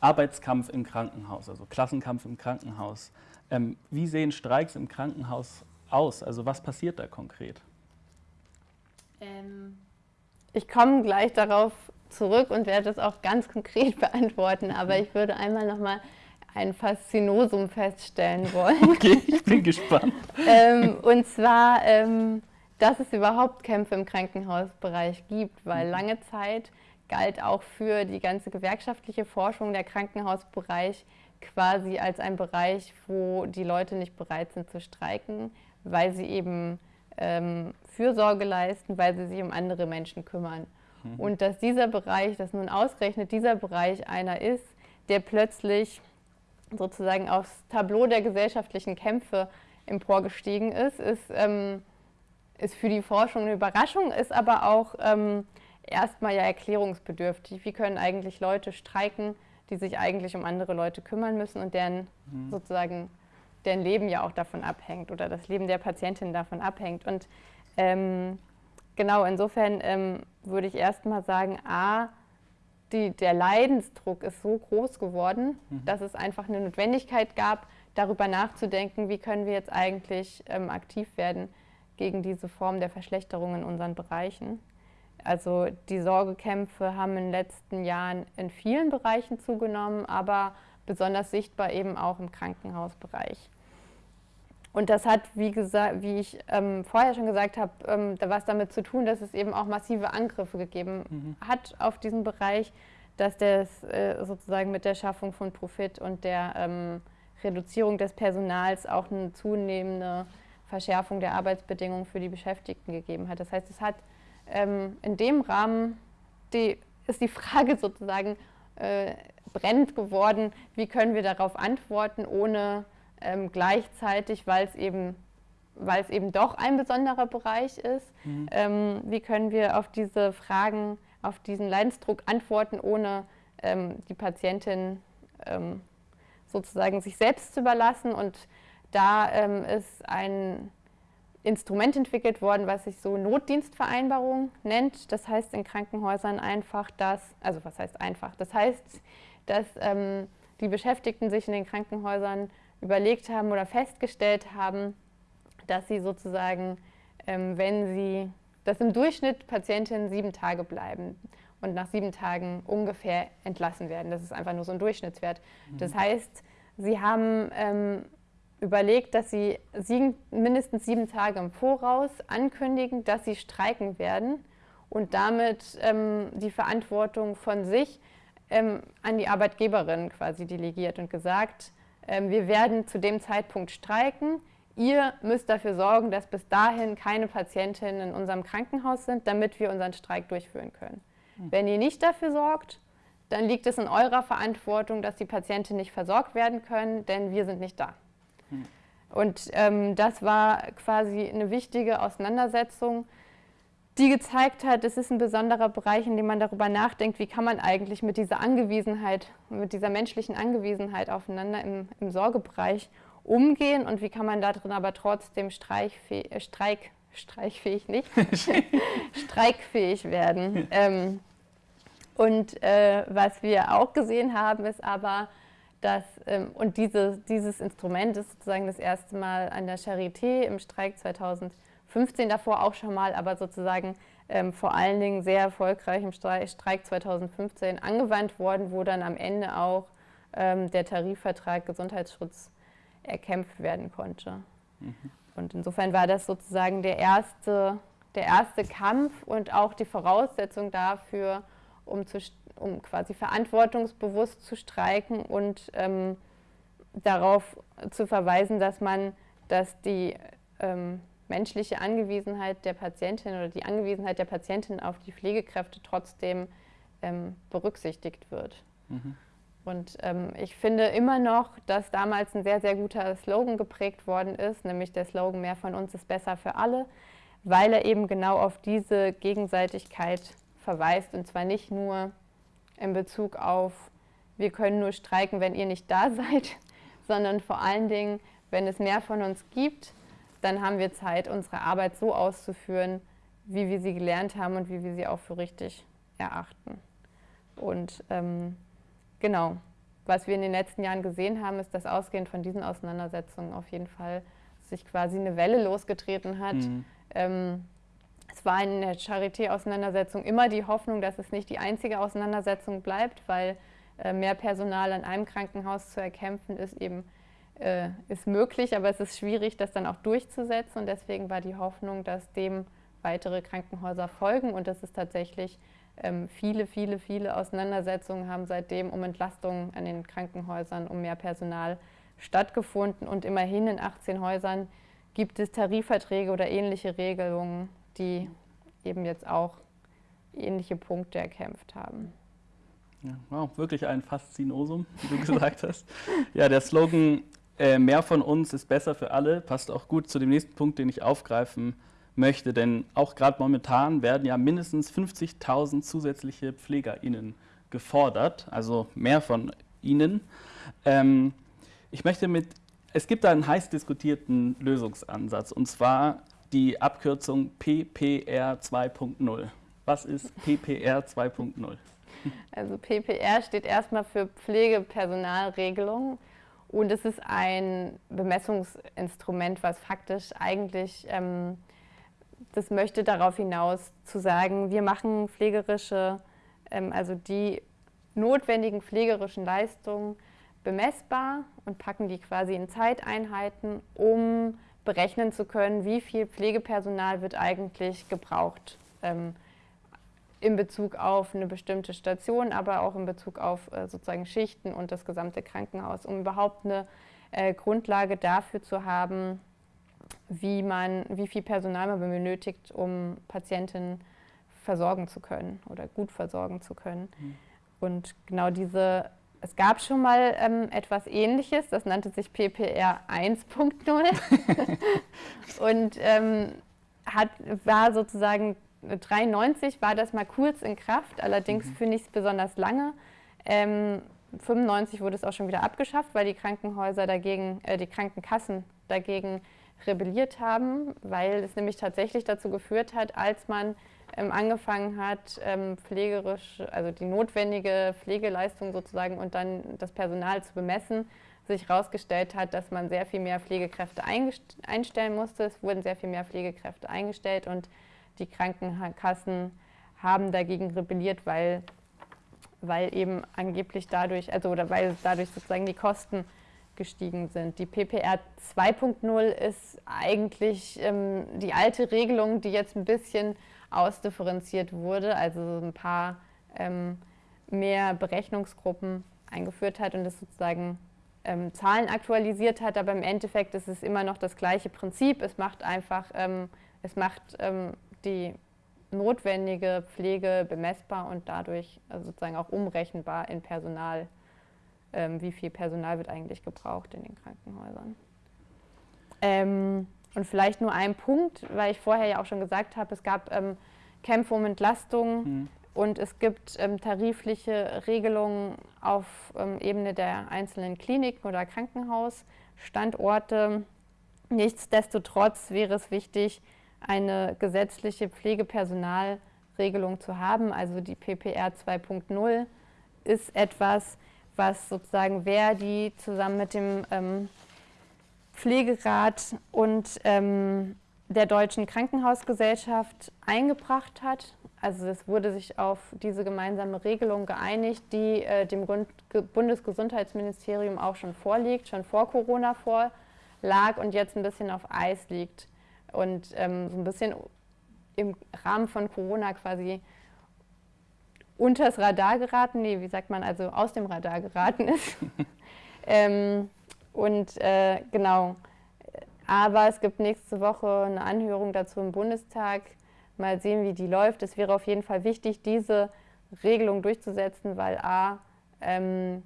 Arbeitskampf im Krankenhaus, also Klassenkampf im Krankenhaus. Ähm, wie sehen Streiks im Krankenhaus aus? Also was passiert da konkret? Ähm, ich komme gleich darauf zurück und werde das auch ganz konkret beantworten. Aber ich würde einmal nochmal ein Faszinosum feststellen wollen. Okay, ich bin gespannt. ähm, und zwar, ähm, dass es überhaupt Kämpfe im Krankenhausbereich gibt, weil mhm. lange Zeit galt auch für die ganze gewerkschaftliche Forschung der Krankenhausbereich quasi als ein Bereich, wo die Leute nicht bereit sind zu streiken, weil sie eben ähm, Fürsorge leisten, weil sie sich um andere Menschen kümmern. Mhm. Und dass dieser Bereich, dass nun ausgerechnet dieser Bereich einer ist, der plötzlich sozusagen aufs Tableau der gesellschaftlichen Kämpfe emporgestiegen ist, ist, ähm, ist für die Forschung eine Überraschung, ist aber auch ähm, erstmal ja erklärungsbedürftig. Wie können eigentlich Leute streiken, die sich eigentlich um andere Leute kümmern müssen und deren mhm. sozusagen deren Leben ja auch davon abhängt oder das Leben der Patientin davon abhängt. Und ähm, genau, insofern ähm, würde ich erstmal sagen, a, die, der Leidensdruck ist so groß geworden, mhm. dass es einfach eine Notwendigkeit gab, darüber nachzudenken, wie können wir jetzt eigentlich ähm, aktiv werden gegen diese Form der Verschlechterung in unseren Bereichen. Also die Sorgekämpfe haben in den letzten Jahren in vielen Bereichen zugenommen, aber besonders sichtbar eben auch im Krankenhausbereich. Und das hat, wie, gesagt, wie ich ähm, vorher schon gesagt habe, ähm, was damit zu tun, dass es eben auch massive Angriffe gegeben mhm. hat auf diesen Bereich, dass das äh, sozusagen mit der Schaffung von Profit und der ähm, Reduzierung des Personals auch eine zunehmende Verschärfung der Arbeitsbedingungen für die Beschäftigten gegeben hat. Das heißt, es hat ähm, in dem Rahmen die, ist die Frage sozusagen äh, brennend geworden, wie können wir darauf antworten, ohne ähm, gleichzeitig, weil es eben weil es eben doch ein besonderer Bereich ist. Mhm. Ähm, wie können wir auf diese Fragen, auf diesen Leidensdruck antworten, ohne ähm, die Patientin ähm, sozusagen sich selbst zu überlassen? Und da ähm, ist ein Instrument entwickelt worden, was sich so Notdienstvereinbarung nennt. Das heißt in Krankenhäusern einfach, dass, also was heißt einfach? Das heißt, dass ähm, die Beschäftigten sich in den Krankenhäusern überlegt haben oder festgestellt haben, dass sie sozusagen, ähm, wenn sie, dass im Durchschnitt Patientinnen sieben Tage bleiben und nach sieben Tagen ungefähr entlassen werden. Das ist einfach nur so ein Durchschnittswert. Mhm. Das heißt, sie haben ähm, überlegt, dass sie sieben, mindestens sieben Tage im Voraus ankündigen, dass sie streiken werden und damit ähm, die Verantwortung von sich ähm, an die Arbeitgeberin quasi delegiert und gesagt, wir werden zu dem Zeitpunkt streiken. Ihr müsst dafür sorgen, dass bis dahin keine Patientinnen in unserem Krankenhaus sind, damit wir unseren Streik durchführen können. Mhm. Wenn ihr nicht dafür sorgt, dann liegt es in eurer Verantwortung, dass die Patienten nicht versorgt werden können, denn wir sind nicht da. Mhm. Und ähm, das war quasi eine wichtige Auseinandersetzung die gezeigt hat, es ist ein besonderer Bereich, in dem man darüber nachdenkt, wie kann man eigentlich mit dieser Angewiesenheit, mit dieser menschlichen Angewiesenheit aufeinander im, im Sorgebereich umgehen und wie kann man darin aber trotzdem äh, Streik, streichfähig nicht, streikfähig werden. Ähm, und äh, was wir auch gesehen haben, ist aber, dass, ähm, und diese, dieses Instrument ist sozusagen das erste Mal an der Charité im Streik 2000 15 davor auch schon mal, aber sozusagen ähm, vor allen Dingen sehr erfolgreich im Streik 2015 angewandt worden, wo dann am Ende auch ähm, der Tarifvertrag Gesundheitsschutz erkämpft werden konnte. Mhm. Und insofern war das sozusagen der erste, der erste Kampf und auch die Voraussetzung dafür, um, zu, um quasi verantwortungsbewusst zu streiken und ähm, darauf zu verweisen, dass man, dass die ähm, menschliche Angewiesenheit der Patientin oder die Angewiesenheit der Patientin auf die Pflegekräfte trotzdem ähm, berücksichtigt wird. Mhm. Und ähm, ich finde immer noch, dass damals ein sehr, sehr guter Slogan geprägt worden ist, nämlich der Slogan Mehr von uns ist besser für alle, weil er eben genau auf diese Gegenseitigkeit verweist und zwar nicht nur in Bezug auf, wir können nur streiken, wenn ihr nicht da seid, sondern vor allen Dingen, wenn es mehr von uns gibt, dann haben wir Zeit, unsere Arbeit so auszuführen, wie wir sie gelernt haben und wie wir sie auch für richtig erachten. Und ähm, genau, was wir in den letzten Jahren gesehen haben, ist, dass ausgehend von diesen Auseinandersetzungen auf jeden Fall sich quasi eine Welle losgetreten hat. Mhm. Ähm, Es war in der Charité-Auseinandersetzung immer die Hoffnung, dass es nicht die einzige Auseinandersetzung bleibt, weil äh, mehr Personal an einem Krankenhaus zu erkämpfen ist eben äh, ist möglich, aber es ist schwierig, das dann auch durchzusetzen. Und deswegen war die Hoffnung, dass dem weitere Krankenhäuser folgen und dass es tatsächlich ähm, viele, viele, viele Auseinandersetzungen haben seitdem um Entlastungen an den Krankenhäusern, um mehr Personal stattgefunden. Und immerhin in 18 Häusern gibt es Tarifverträge oder ähnliche Regelungen, die eben jetzt auch ähnliche Punkte erkämpft haben. Ja, wow, wirklich ein Faszinosum, wie du gesagt hast. Ja, der Slogan äh, Mehr von uns ist besser für alle passt auch gut zu dem nächsten Punkt, den ich aufgreifen möchte. Denn auch gerade momentan werden ja mindestens 50.000 zusätzliche PflegerInnen gefordert, also mehr von ihnen. Ähm, ich möchte mit, es gibt da einen heiß diskutierten Lösungsansatz und zwar die Abkürzung PPR 2.0. Was ist PPR 2.0? Also PPR steht erstmal für Pflegepersonalregelung und es ist ein Bemessungsinstrument, was faktisch eigentlich, ähm, das möchte darauf hinaus zu sagen, wir machen pflegerische, ähm, also die notwendigen pflegerischen Leistungen bemessbar und packen die quasi in Zeiteinheiten, um berechnen zu können, wie viel Pflegepersonal wird eigentlich gebraucht. Ähm, in Bezug auf eine bestimmte Station, aber auch in Bezug auf äh, sozusagen Schichten und das gesamte Krankenhaus, um überhaupt eine äh, Grundlage dafür zu haben, wie, man, wie viel Personal man benötigt, um Patienten versorgen zu können oder gut versorgen zu können. Mhm. Und genau diese, es gab schon mal ähm, etwas Ähnliches, das nannte sich PPR 1.0 und ähm, hat, war sozusagen 93 war das mal kurz in Kraft, allerdings mhm. finde ich es besonders lange. Ähm, 95 wurde es auch schon wieder abgeschafft, weil die Krankenhäuser dagegen, äh, die Krankenkassen dagegen rebelliert haben, weil es nämlich tatsächlich dazu geführt hat, als man ähm, angefangen hat, ähm, pflegerisch, also die notwendige Pflegeleistung sozusagen und dann das Personal zu bemessen, sich herausgestellt hat, dass man sehr viel mehr Pflegekräfte einstellen musste. Es wurden sehr viel mehr Pflegekräfte eingestellt und die Krankenkassen haben dagegen rebelliert, weil, weil eben angeblich dadurch, also oder weil dadurch sozusagen die Kosten gestiegen sind. Die PPR 2.0 ist eigentlich ähm, die alte Regelung, die jetzt ein bisschen ausdifferenziert wurde, also ein paar ähm, mehr Berechnungsgruppen eingeführt hat und das sozusagen ähm, Zahlen aktualisiert hat, aber im Endeffekt ist es immer noch das gleiche Prinzip. Es macht einfach, ähm, es macht ähm, die notwendige Pflege bemessbar und dadurch also sozusagen auch umrechenbar in Personal. Ähm, wie viel Personal wird eigentlich gebraucht in den Krankenhäusern? Ähm, und vielleicht nur ein Punkt, weil ich vorher ja auch schon gesagt habe, es gab ähm, Kämpfe um Entlastung mhm. und es gibt ähm, tarifliche Regelungen auf ähm, Ebene der einzelnen Kliniken oder Krankenhausstandorte. Nichtsdestotrotz wäre es wichtig, eine gesetzliche Pflegepersonalregelung zu haben. Also die PPR 2.0 ist etwas, was sozusagen Verdi zusammen mit dem ähm, Pflegerat und ähm, der Deutschen Krankenhausgesellschaft eingebracht hat. Also es wurde sich auf diese gemeinsame Regelung geeinigt, die äh, dem Bundesgesundheitsministerium auch schon vorliegt, schon vor Corona vorlag und jetzt ein bisschen auf Eis liegt und ähm, so ein bisschen im Rahmen von Corona quasi unters Radar geraten, nee, wie sagt man, also aus dem Radar geraten ist. ähm, und äh, genau, aber es gibt nächste Woche eine Anhörung dazu im Bundestag. Mal sehen, wie die läuft. Es wäre auf jeden Fall wichtig, diese Regelung durchzusetzen, weil a, ähm,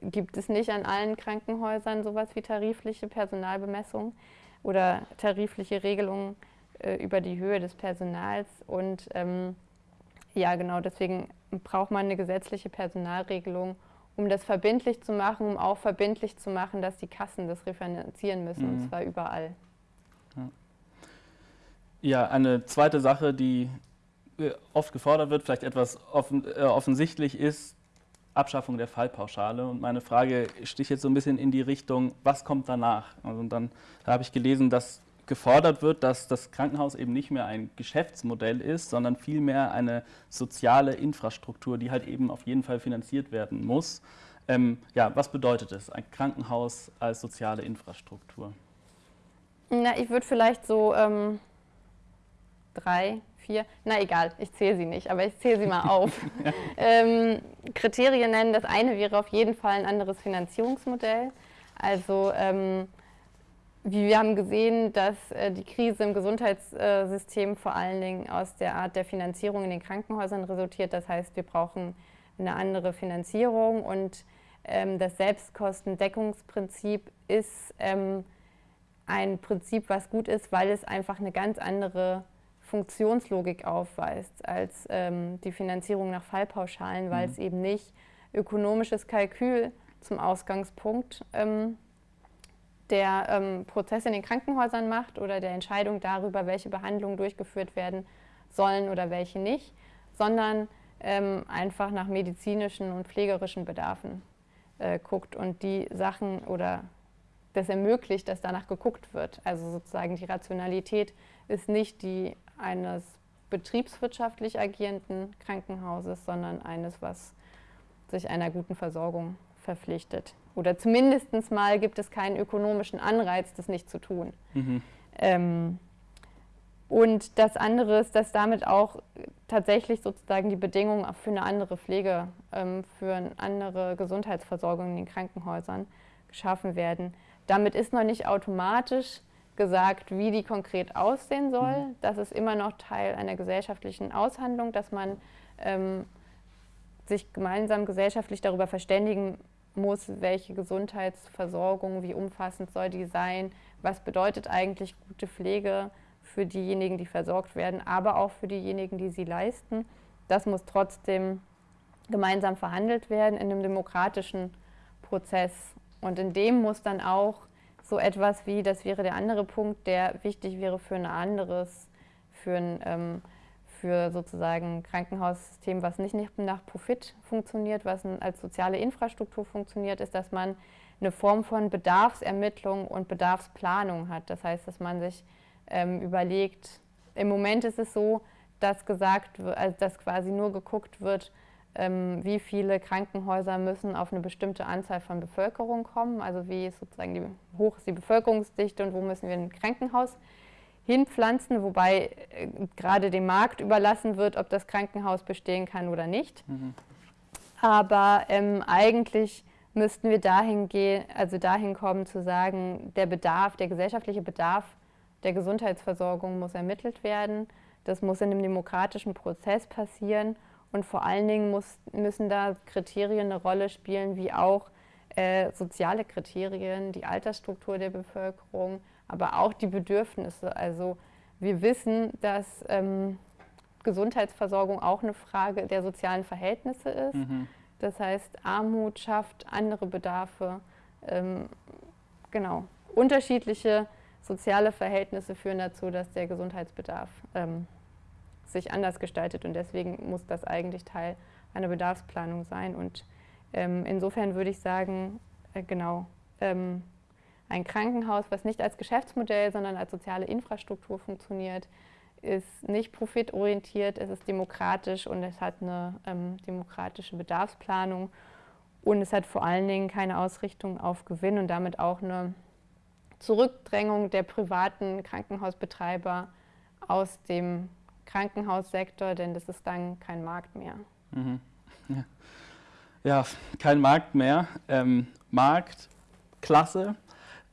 gibt es nicht an allen Krankenhäusern sowas wie tarifliche Personalbemessung oder tarifliche Regelungen äh, über die Höhe des Personals. Und ähm, ja, genau, deswegen braucht man eine gesetzliche Personalregelung, um das verbindlich zu machen, um auch verbindlich zu machen, dass die Kassen das refinanzieren müssen, mhm. und zwar überall. Ja. ja, eine zweite Sache, die äh, oft gefordert wird, vielleicht etwas offen, äh, offensichtlich ist, Abschaffung der Fallpauschale. Und meine Frage sticht jetzt so ein bisschen in die Richtung, was kommt danach? Also dann da habe ich gelesen, dass gefordert wird, dass das Krankenhaus eben nicht mehr ein Geschäftsmodell ist, sondern vielmehr eine soziale Infrastruktur, die halt eben auf jeden Fall finanziert werden muss. Ähm, ja, was bedeutet es, ein Krankenhaus als soziale Infrastruktur? Na, ich würde vielleicht so ähm, drei, vier, na egal, ich zähle sie nicht, aber ich zähle sie mal auf. ähm, Kriterien nennen. Das eine wäre auf jeden Fall ein anderes Finanzierungsmodell. Also ähm, wir haben gesehen, dass äh, die Krise im Gesundheitssystem vor allen Dingen aus der Art der Finanzierung in den Krankenhäusern resultiert. Das heißt, wir brauchen eine andere Finanzierung und ähm, das Selbstkostendeckungsprinzip ist ähm, ein Prinzip, was gut ist, weil es einfach eine ganz andere Funktionslogik aufweist als ähm, die Finanzierung nach Fallpauschalen, weil mhm. es eben nicht ökonomisches Kalkül zum Ausgangspunkt ähm, der ähm, Prozess in den Krankenhäusern macht oder der Entscheidung darüber, welche Behandlungen durchgeführt werden sollen oder welche nicht, sondern ähm, einfach nach medizinischen und pflegerischen Bedarfen äh, guckt und die Sachen oder das ermöglicht, dass danach geguckt wird. Also sozusagen die Rationalität ist nicht die eines betriebswirtschaftlich agierenden Krankenhauses, sondern eines, was sich einer guten Versorgung verpflichtet. Oder zumindest mal gibt es keinen ökonomischen Anreiz, das nicht zu tun. Mhm. Ähm, und das andere ist, dass damit auch tatsächlich sozusagen die Bedingungen für eine andere Pflege, ähm, für eine andere Gesundheitsversorgung in den Krankenhäusern geschaffen werden. Damit ist noch nicht automatisch gesagt, wie die konkret aussehen soll. Mhm. Das ist immer noch Teil einer gesellschaftlichen Aushandlung, dass man ähm, sich gemeinsam gesellschaftlich darüber verständigen muss, welche Gesundheitsversorgung, wie umfassend soll die sein, was bedeutet eigentlich gute Pflege für diejenigen, die versorgt werden, aber auch für diejenigen, die sie leisten. Das muss trotzdem gemeinsam verhandelt werden in einem demokratischen Prozess. Und in dem muss dann auch so etwas wie, das wäre der andere Punkt, der wichtig wäre für ein anderes, für ein ähm, für sozusagen Krankenhaussystem, was nicht nach Profit funktioniert, was als soziale Infrastruktur funktioniert, ist, dass man eine Form von Bedarfsermittlung und Bedarfsplanung hat. Das heißt, dass man sich ähm, überlegt, im Moment ist es so, dass gesagt also dass quasi nur geguckt wird, wie viele Krankenhäuser müssen auf eine bestimmte Anzahl von Bevölkerung kommen, also wie ist sozusagen die, hoch ist die Bevölkerungsdichte und wo müssen wir ein Krankenhaus hinpflanzen, wobei äh, gerade dem Markt überlassen wird, ob das Krankenhaus bestehen kann oder nicht. Mhm. Aber ähm, eigentlich müssten wir dahin gehen, also dahin kommen zu sagen, der Bedarf, der gesellschaftliche Bedarf der Gesundheitsversorgung muss ermittelt werden. Das muss in einem demokratischen Prozess passieren und vor allen Dingen muss, müssen da Kriterien eine Rolle spielen, wie auch äh, soziale Kriterien, die Altersstruktur der Bevölkerung, aber auch die Bedürfnisse. Also wir wissen, dass ähm, Gesundheitsversorgung auch eine Frage der sozialen Verhältnisse ist. Mhm. Das heißt, Armut schafft andere Bedarfe. Ähm, genau. Unterschiedliche soziale Verhältnisse führen dazu, dass der Gesundheitsbedarf ähm, sich anders gestaltet und deswegen muss das eigentlich Teil einer Bedarfsplanung sein. Und ähm, insofern würde ich sagen, äh, genau, ähm, ein Krankenhaus, was nicht als Geschäftsmodell, sondern als soziale Infrastruktur funktioniert, ist nicht profitorientiert, es ist demokratisch und es hat eine ähm, demokratische Bedarfsplanung und es hat vor allen Dingen keine Ausrichtung auf Gewinn und damit auch eine Zurückdrängung der privaten Krankenhausbetreiber aus dem Krankenhaussektor, denn das ist dann kein Markt mehr. Mhm. Ja. ja. kein Markt mehr. Ähm, Markt, klasse.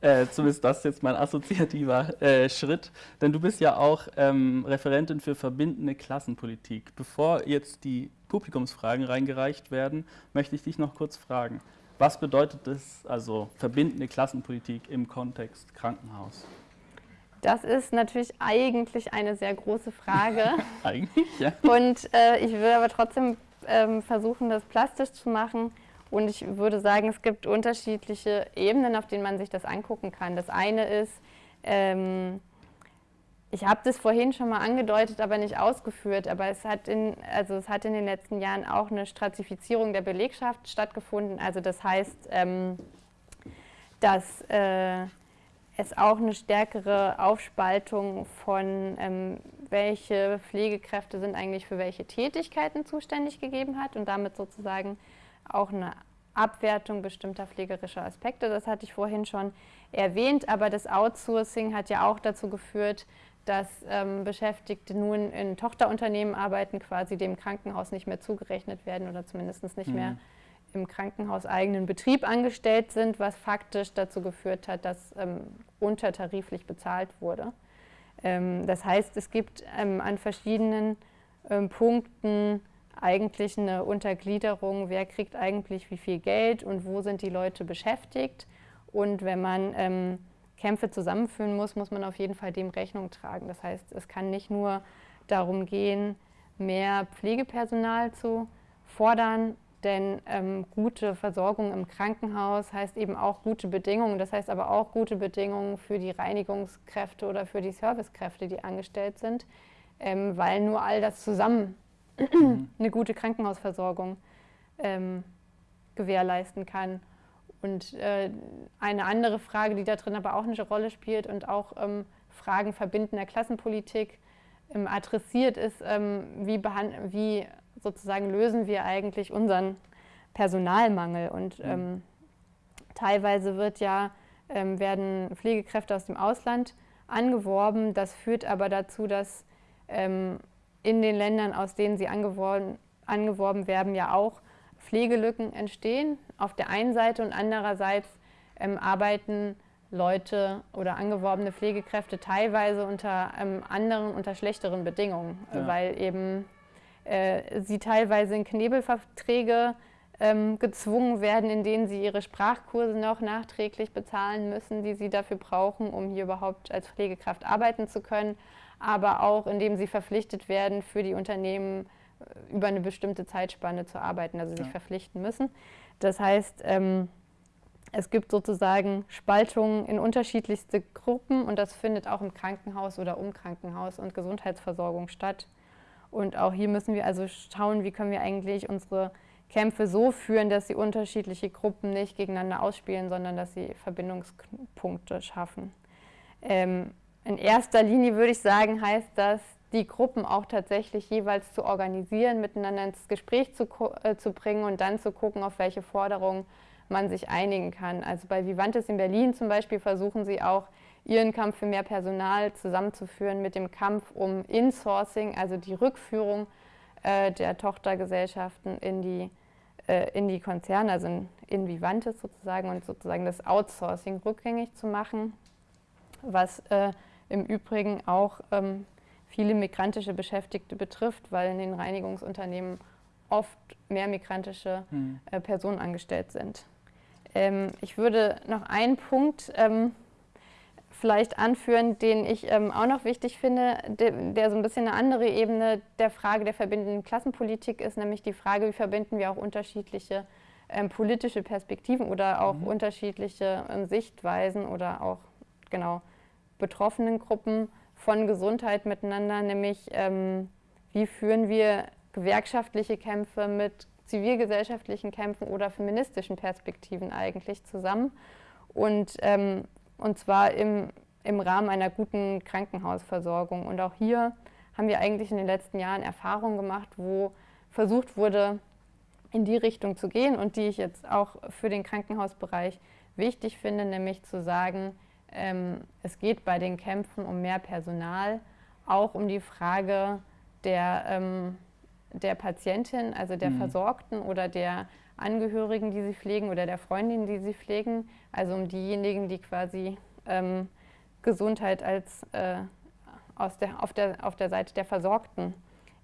Äh, zumindest das ist jetzt mein assoziativer äh, Schritt. Denn du bist ja auch ähm, Referentin für verbindende Klassenpolitik. Bevor jetzt die Publikumsfragen reingereicht werden, möchte ich dich noch kurz fragen. Was bedeutet das, also verbindende Klassenpolitik im Kontext Krankenhaus? Das ist natürlich eigentlich eine sehr große Frage. eigentlich, ja. Und äh, ich will aber trotzdem ähm, versuchen, das plastisch zu machen. Und ich würde sagen, es gibt unterschiedliche Ebenen, auf denen man sich das angucken kann. Das eine ist, ähm, ich habe das vorhin schon mal angedeutet, aber nicht ausgeführt, aber es hat, in, also es hat in den letzten Jahren auch eine Stratifizierung der Belegschaft stattgefunden. Also das heißt, ähm, dass äh, es auch eine stärkere Aufspaltung von, ähm, welche Pflegekräfte sind eigentlich für welche Tätigkeiten zuständig gegeben hat und damit sozusagen auch eine Abwertung bestimmter pflegerischer Aspekte. Das hatte ich vorhin schon erwähnt, aber das Outsourcing hat ja auch dazu geführt, dass ähm, Beschäftigte nun in Tochterunternehmen arbeiten, quasi dem Krankenhaus nicht mehr zugerechnet werden oder zumindest nicht mhm. mehr im krankenhauseigenen Betrieb angestellt sind, was faktisch dazu geführt hat, dass ähm, untertariflich bezahlt wurde. Ähm, das heißt, es gibt ähm, an verschiedenen ähm, Punkten eigentlich eine Untergliederung, wer kriegt eigentlich wie viel Geld und wo sind die Leute beschäftigt. Und wenn man ähm, Kämpfe zusammenführen muss, muss man auf jeden Fall dem Rechnung tragen. Das heißt, es kann nicht nur darum gehen, mehr Pflegepersonal zu fordern, denn ähm, gute Versorgung im Krankenhaus heißt eben auch gute Bedingungen. Das heißt aber auch gute Bedingungen für die Reinigungskräfte oder für die Servicekräfte, die angestellt sind, ähm, weil nur all das zusammen mhm. eine gute Krankenhausversorgung ähm, gewährleisten kann. Und äh, eine andere Frage, die da drin aber auch eine Rolle spielt und auch ähm, Fragen verbindender Klassenpolitik ähm, adressiert, ist, ähm, wie, wie sozusagen lösen wir eigentlich unseren Personalmangel. Und mhm. ähm, teilweise wird ja, ähm, werden Pflegekräfte aus dem Ausland angeworben. Das führt aber dazu, dass ähm, in den Ländern, aus denen sie angeworben, angeworben werden, ja auch Pflegelücken entstehen. Auf der einen Seite und andererseits ähm, arbeiten Leute oder angeworbene Pflegekräfte teilweise unter ähm, anderen, unter schlechteren Bedingungen, ja. weil eben äh, sie teilweise in Knebelverträge ähm, gezwungen werden, in denen sie ihre Sprachkurse noch nachträglich bezahlen müssen, die sie dafür brauchen, um hier überhaupt als Pflegekraft arbeiten zu können, aber auch indem sie verpflichtet werden, für die Unternehmen äh, über eine bestimmte Zeitspanne zu arbeiten, also sich ja. verpflichten müssen. Das heißt, ähm, es gibt sozusagen Spaltungen in unterschiedlichste Gruppen und das findet auch im Krankenhaus oder um Krankenhaus und Gesundheitsversorgung statt. Und auch hier müssen wir also schauen, wie können wir eigentlich unsere Kämpfe so führen, dass sie unterschiedliche Gruppen nicht gegeneinander ausspielen, sondern dass sie Verbindungspunkte schaffen. Ähm, in erster Linie würde ich sagen, heißt das, die Gruppen auch tatsächlich jeweils zu organisieren, miteinander ins Gespräch zu, äh, zu bringen und dann zu gucken, auf welche Forderungen man sich einigen kann. Also bei Vivantes in Berlin zum Beispiel versuchen sie auch ihren Kampf für mehr Personal zusammenzuführen mit dem Kampf um Insourcing, also die Rückführung äh, der Tochtergesellschaften in die, äh, in die Konzerne, also in, in Vivantes sozusagen und sozusagen das Outsourcing rückgängig zu machen, was äh, im Übrigen auch ähm, viele migrantische Beschäftigte betrifft, weil in den Reinigungsunternehmen oft mehr migrantische hm. Äh, Personen angestellt sind. Ähm, ich würde noch einen Punkt ähm, vielleicht anführen, den ich ähm, auch noch wichtig finde, de, der so ein bisschen eine andere Ebene der Frage der verbindenden Klassenpolitik ist, nämlich die Frage, wie verbinden wir auch unterschiedliche ähm, politische Perspektiven oder auch mhm. unterschiedliche ähm, Sichtweisen oder auch genau betroffenen Gruppen von Gesundheit miteinander, nämlich ähm, wie führen wir gewerkschaftliche Kämpfe mit zivilgesellschaftlichen Kämpfen oder feministischen Perspektiven eigentlich zusammen. Und ähm, und zwar im, im Rahmen einer guten Krankenhausversorgung. Und auch hier haben wir eigentlich in den letzten Jahren Erfahrungen gemacht, wo versucht wurde, in die Richtung zu gehen und die ich jetzt auch für den Krankenhausbereich wichtig finde, nämlich zu sagen, ähm, es geht bei den Kämpfen um mehr Personal, auch um die Frage der, ähm, der Patientin, also der mhm. Versorgten oder der Angehörigen, die sie pflegen oder der Freundin, die sie pflegen, also um diejenigen, die quasi ähm, Gesundheit als äh, aus der, auf, der, auf der Seite der Versorgten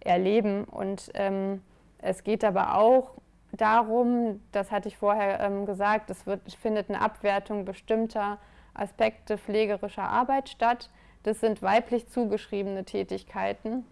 erleben. Und ähm, es geht aber auch darum, das hatte ich vorher ähm, gesagt, es wird, findet eine Abwertung bestimmter Aspekte pflegerischer Arbeit statt. Das sind weiblich zugeschriebene Tätigkeiten.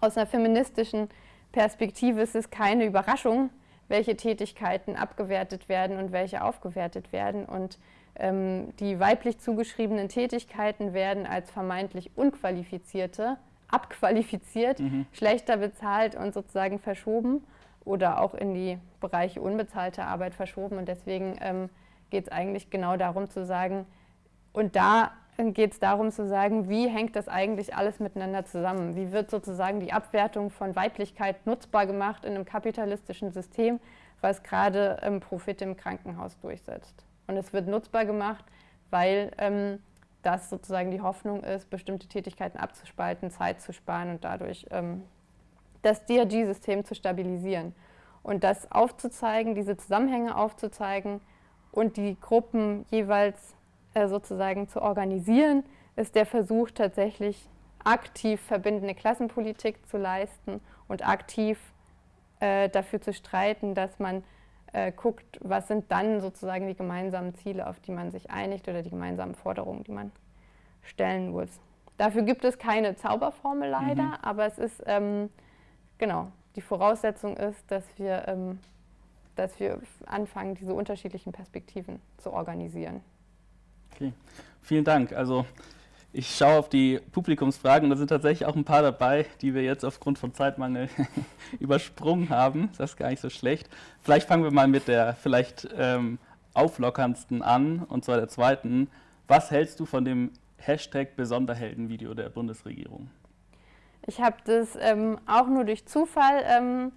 Aus einer feministischen Perspektive ist es keine Überraschung, welche Tätigkeiten abgewertet werden und welche aufgewertet werden. Und ähm, die weiblich zugeschriebenen Tätigkeiten werden als vermeintlich unqualifizierte abqualifiziert, mhm. schlechter bezahlt und sozusagen verschoben oder auch in die Bereiche unbezahlte Arbeit verschoben. Und deswegen ähm, geht es eigentlich genau darum zu sagen, Und da geht es darum zu sagen, wie hängt das eigentlich alles miteinander zusammen? Wie wird sozusagen die Abwertung von Weiblichkeit nutzbar gemacht in einem kapitalistischen System, was gerade ähm, Profit im Krankenhaus durchsetzt? Und es wird nutzbar gemacht, weil ähm, das sozusagen die Hoffnung ist, bestimmte Tätigkeiten abzuspalten, Zeit zu sparen und dadurch ähm, das DRG-System zu stabilisieren. Und das aufzuzeigen, diese Zusammenhänge aufzuzeigen und die Gruppen jeweils äh, sozusagen zu organisieren, ist der Versuch tatsächlich aktiv verbindende Klassenpolitik zu leisten und aktiv äh, dafür zu streiten, dass man äh, guckt, was sind dann sozusagen die gemeinsamen Ziele, auf die man sich einigt oder die gemeinsamen Forderungen, die man stellen muss. Dafür gibt es keine Zauberformel leider, mhm. aber es ist, ähm, genau, die Voraussetzung ist, dass wir, ähm, dass wir anfangen, diese unterschiedlichen Perspektiven zu organisieren. Okay, vielen Dank. Also ich schaue auf die Publikumsfragen da sind tatsächlich auch ein paar dabei, die wir jetzt aufgrund von Zeitmangel übersprungen haben. Das ist gar nicht so schlecht. Vielleicht fangen wir mal mit der vielleicht ähm, auflockerndsten an, und zwar der zweiten. Was hältst du von dem Hashtag Besonderhelden-Video der Bundesregierung? Ich habe das ähm, auch nur durch Zufall ähm,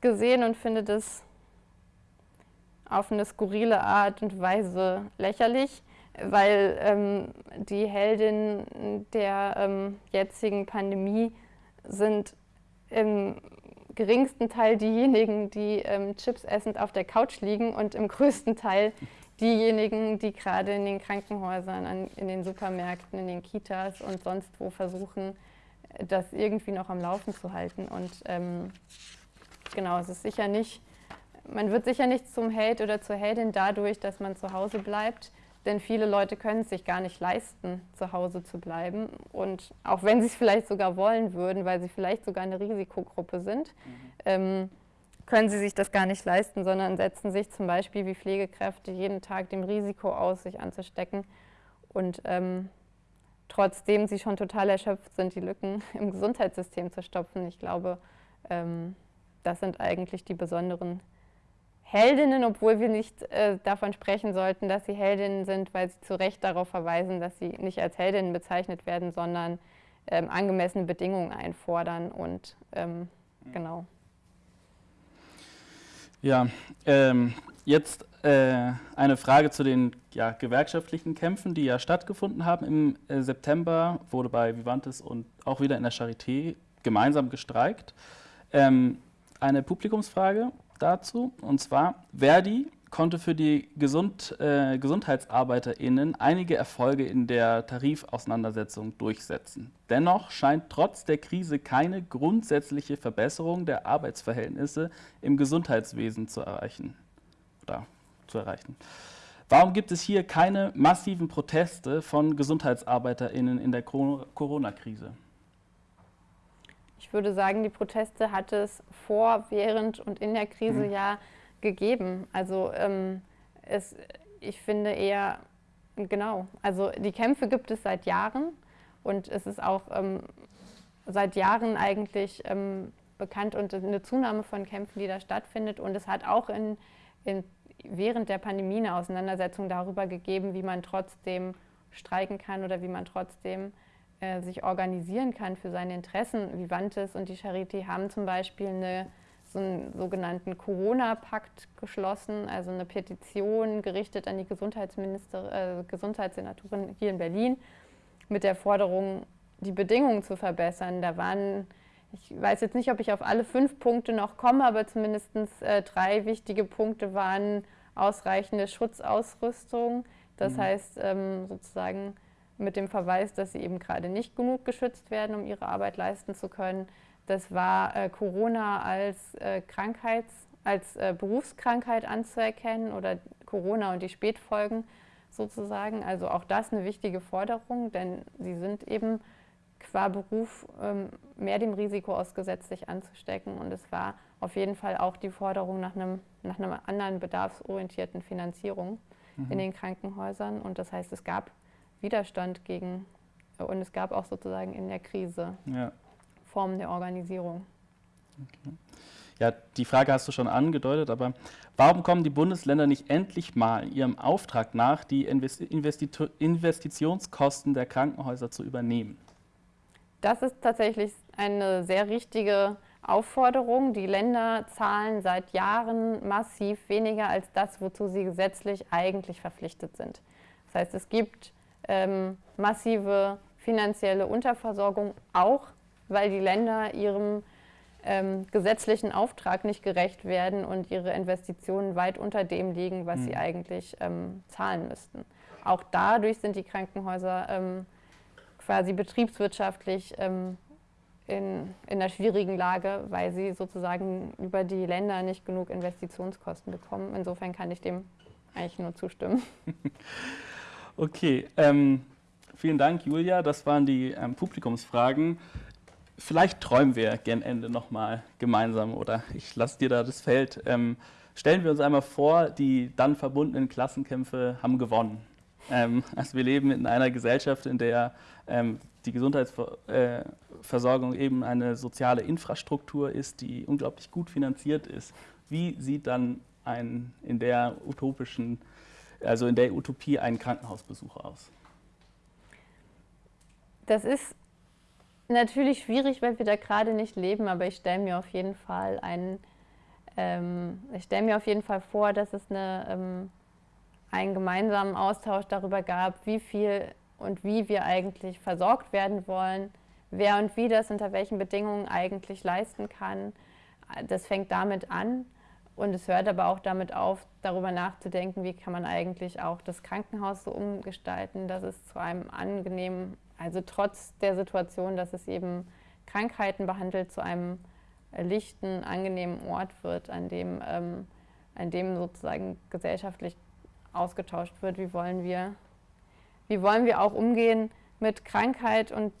gesehen und finde das auf eine skurrile Art und Weise lächerlich weil ähm, die Heldinnen der ähm, jetzigen Pandemie sind im geringsten Teil diejenigen, die ähm, Chips essend auf der Couch liegen und im größten Teil diejenigen, die gerade in den Krankenhäusern, an, in den Supermärkten, in den Kitas und sonst wo versuchen, das irgendwie noch am Laufen zu halten. Und ähm, genau, es ist sicher nicht, man wird sicher nicht zum Held oder zur Heldin dadurch, dass man zu Hause bleibt, denn viele Leute können es sich gar nicht leisten, zu Hause zu bleiben. Und auch wenn sie es vielleicht sogar wollen würden, weil sie vielleicht sogar eine Risikogruppe sind, mhm. ähm, können sie sich das gar nicht leisten, sondern setzen sich zum Beispiel wie Pflegekräfte jeden Tag dem Risiko aus, sich anzustecken. Und ähm, trotzdem sie schon total erschöpft sind, die Lücken im Gesundheitssystem zu stopfen. Ich glaube, ähm, das sind eigentlich die besonderen Heldinnen, obwohl wir nicht äh, davon sprechen sollten, dass sie Heldinnen sind, weil sie zu Recht darauf verweisen, dass sie nicht als Heldinnen bezeichnet werden, sondern ähm, angemessene Bedingungen einfordern und ähm, genau. Ja, ähm, jetzt äh, eine Frage zu den ja, gewerkschaftlichen Kämpfen, die ja stattgefunden haben. Im äh, September wurde bei Vivantes und auch wieder in der Charité gemeinsam gestreikt. Ähm, eine Publikumsfrage dazu. Und zwar, Verdi konnte für die Gesund, äh, GesundheitsarbeiterInnen einige Erfolge in der Tarifauseinandersetzung durchsetzen. Dennoch scheint trotz der Krise keine grundsätzliche Verbesserung der Arbeitsverhältnisse im Gesundheitswesen zu erreichen. Oder zu erreichen. Warum gibt es hier keine massiven Proteste von GesundheitsarbeiterInnen in der Corona-Krise? Ich würde sagen, die Proteste hat es vor, während und in der Krise mhm. ja gegeben. Also ähm, es, ich finde eher, genau, also die Kämpfe gibt es seit Jahren und es ist auch ähm, seit Jahren eigentlich ähm, bekannt und eine Zunahme von Kämpfen, die da stattfindet. Und es hat auch in, in, während der Pandemie eine Auseinandersetzung darüber gegeben, wie man trotzdem streiken kann oder wie man trotzdem äh, sich organisieren kann für seine Interessen. Vivantes und die Charité haben zum Beispiel eine, so einen sogenannten Corona-Pakt geschlossen, also eine Petition gerichtet an die Gesundheitsminister, äh, Gesundheitssenatorin hier in Berlin mit der Forderung, die Bedingungen zu verbessern. Da waren, ich weiß jetzt nicht, ob ich auf alle fünf Punkte noch komme, aber zumindest äh, drei wichtige Punkte waren ausreichende Schutzausrüstung, das mhm. heißt ähm, sozusagen mit dem Verweis, dass sie eben gerade nicht genug geschützt werden, um ihre Arbeit leisten zu können. Das war äh, Corona als äh, Krankheits-, als äh, Berufskrankheit anzuerkennen oder Corona und die Spätfolgen sozusagen. Also auch das eine wichtige Forderung, denn sie sind eben qua Beruf ähm, mehr dem Risiko ausgesetzt, sich anzustecken. Und es war auf jeden Fall auch die Forderung nach, einem, nach einer anderen bedarfsorientierten Finanzierung mhm. in den Krankenhäusern. Und das heißt, es gab Widerstand gegen und es gab auch sozusagen in der Krise ja. Formen der Organisierung. Okay. Ja, die Frage hast du schon angedeutet, aber warum kommen die Bundesländer nicht endlich mal ihrem Auftrag nach, die Investitionskosten der Krankenhäuser zu übernehmen? Das ist tatsächlich eine sehr richtige Aufforderung. Die Länder zahlen seit Jahren massiv weniger als das, wozu sie gesetzlich eigentlich verpflichtet sind. Das heißt, es gibt ähm, massive finanzielle Unterversorgung, auch weil die Länder ihrem ähm, gesetzlichen Auftrag nicht gerecht werden und ihre Investitionen weit unter dem liegen, was mhm. sie eigentlich ähm, zahlen müssten. Auch dadurch sind die Krankenhäuser ähm, quasi betriebswirtschaftlich ähm, in, in einer schwierigen Lage, weil sie sozusagen über die Länder nicht genug Investitionskosten bekommen. Insofern kann ich dem eigentlich nur zustimmen. okay, ähm, vielen Dank, Julia. Das waren die ähm, Publikumsfragen vielleicht träumen wir gern Ende nochmal gemeinsam oder ich lasse dir da das Feld. Ähm, stellen wir uns einmal vor, die dann verbundenen Klassenkämpfe haben gewonnen. Ähm, also wir leben in einer Gesellschaft, in der ähm, die Gesundheitsversorgung äh, eben eine soziale Infrastruktur ist, die unglaublich gut finanziert ist. Wie sieht dann ein in der utopischen, also in der Utopie ein Krankenhausbesuch aus? Das ist natürlich schwierig, weil wir da gerade nicht leben, aber ich stelle mir auf jeden Fall einen, ähm, ich stelle mir auf jeden Fall vor, dass es eine, ähm, einen gemeinsamen Austausch darüber gab, wie viel und wie wir eigentlich versorgt werden wollen, wer und wie das unter welchen Bedingungen eigentlich leisten kann. Das fängt damit an und es hört aber auch damit auf, darüber nachzudenken, wie kann man eigentlich auch das Krankenhaus so umgestalten, dass es zu einem angenehmen also trotz der Situation, dass es eben Krankheiten behandelt, zu einem lichten, angenehmen Ort wird, an dem, ähm, an dem sozusagen gesellschaftlich ausgetauscht wird. Wie wollen wir, wie wollen wir auch umgehen mit Krankheit und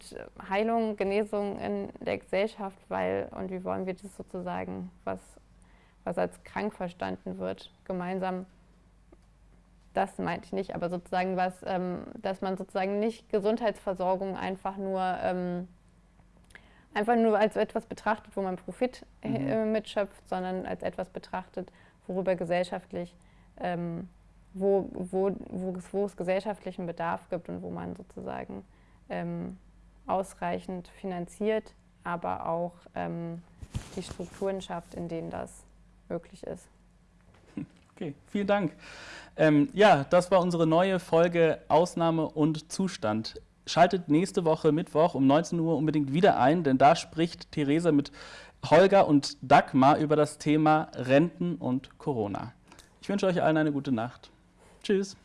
Heilung, Genesung in der Gesellschaft, weil und wie wollen wir das sozusagen, was, was als krank verstanden wird, gemeinsam das meinte ich nicht, aber sozusagen was, ähm, dass man sozusagen nicht Gesundheitsversorgung einfach nur, ähm, einfach nur als etwas betrachtet, wo man Profit äh, mhm. äh, mitschöpft, sondern als etwas betrachtet, worüber gesellschaftlich, ähm, wo, wo, wo, es, wo es gesellschaftlichen Bedarf gibt und wo man sozusagen ähm, ausreichend finanziert, aber auch ähm, die Strukturen schafft, in denen das möglich ist. Okay, vielen Dank. Ähm, ja, das war unsere neue Folge Ausnahme und Zustand. Schaltet nächste Woche Mittwoch um 19 Uhr unbedingt wieder ein, denn da spricht Theresa mit Holger und Dagmar über das Thema Renten und Corona. Ich wünsche euch allen eine gute Nacht. Tschüss.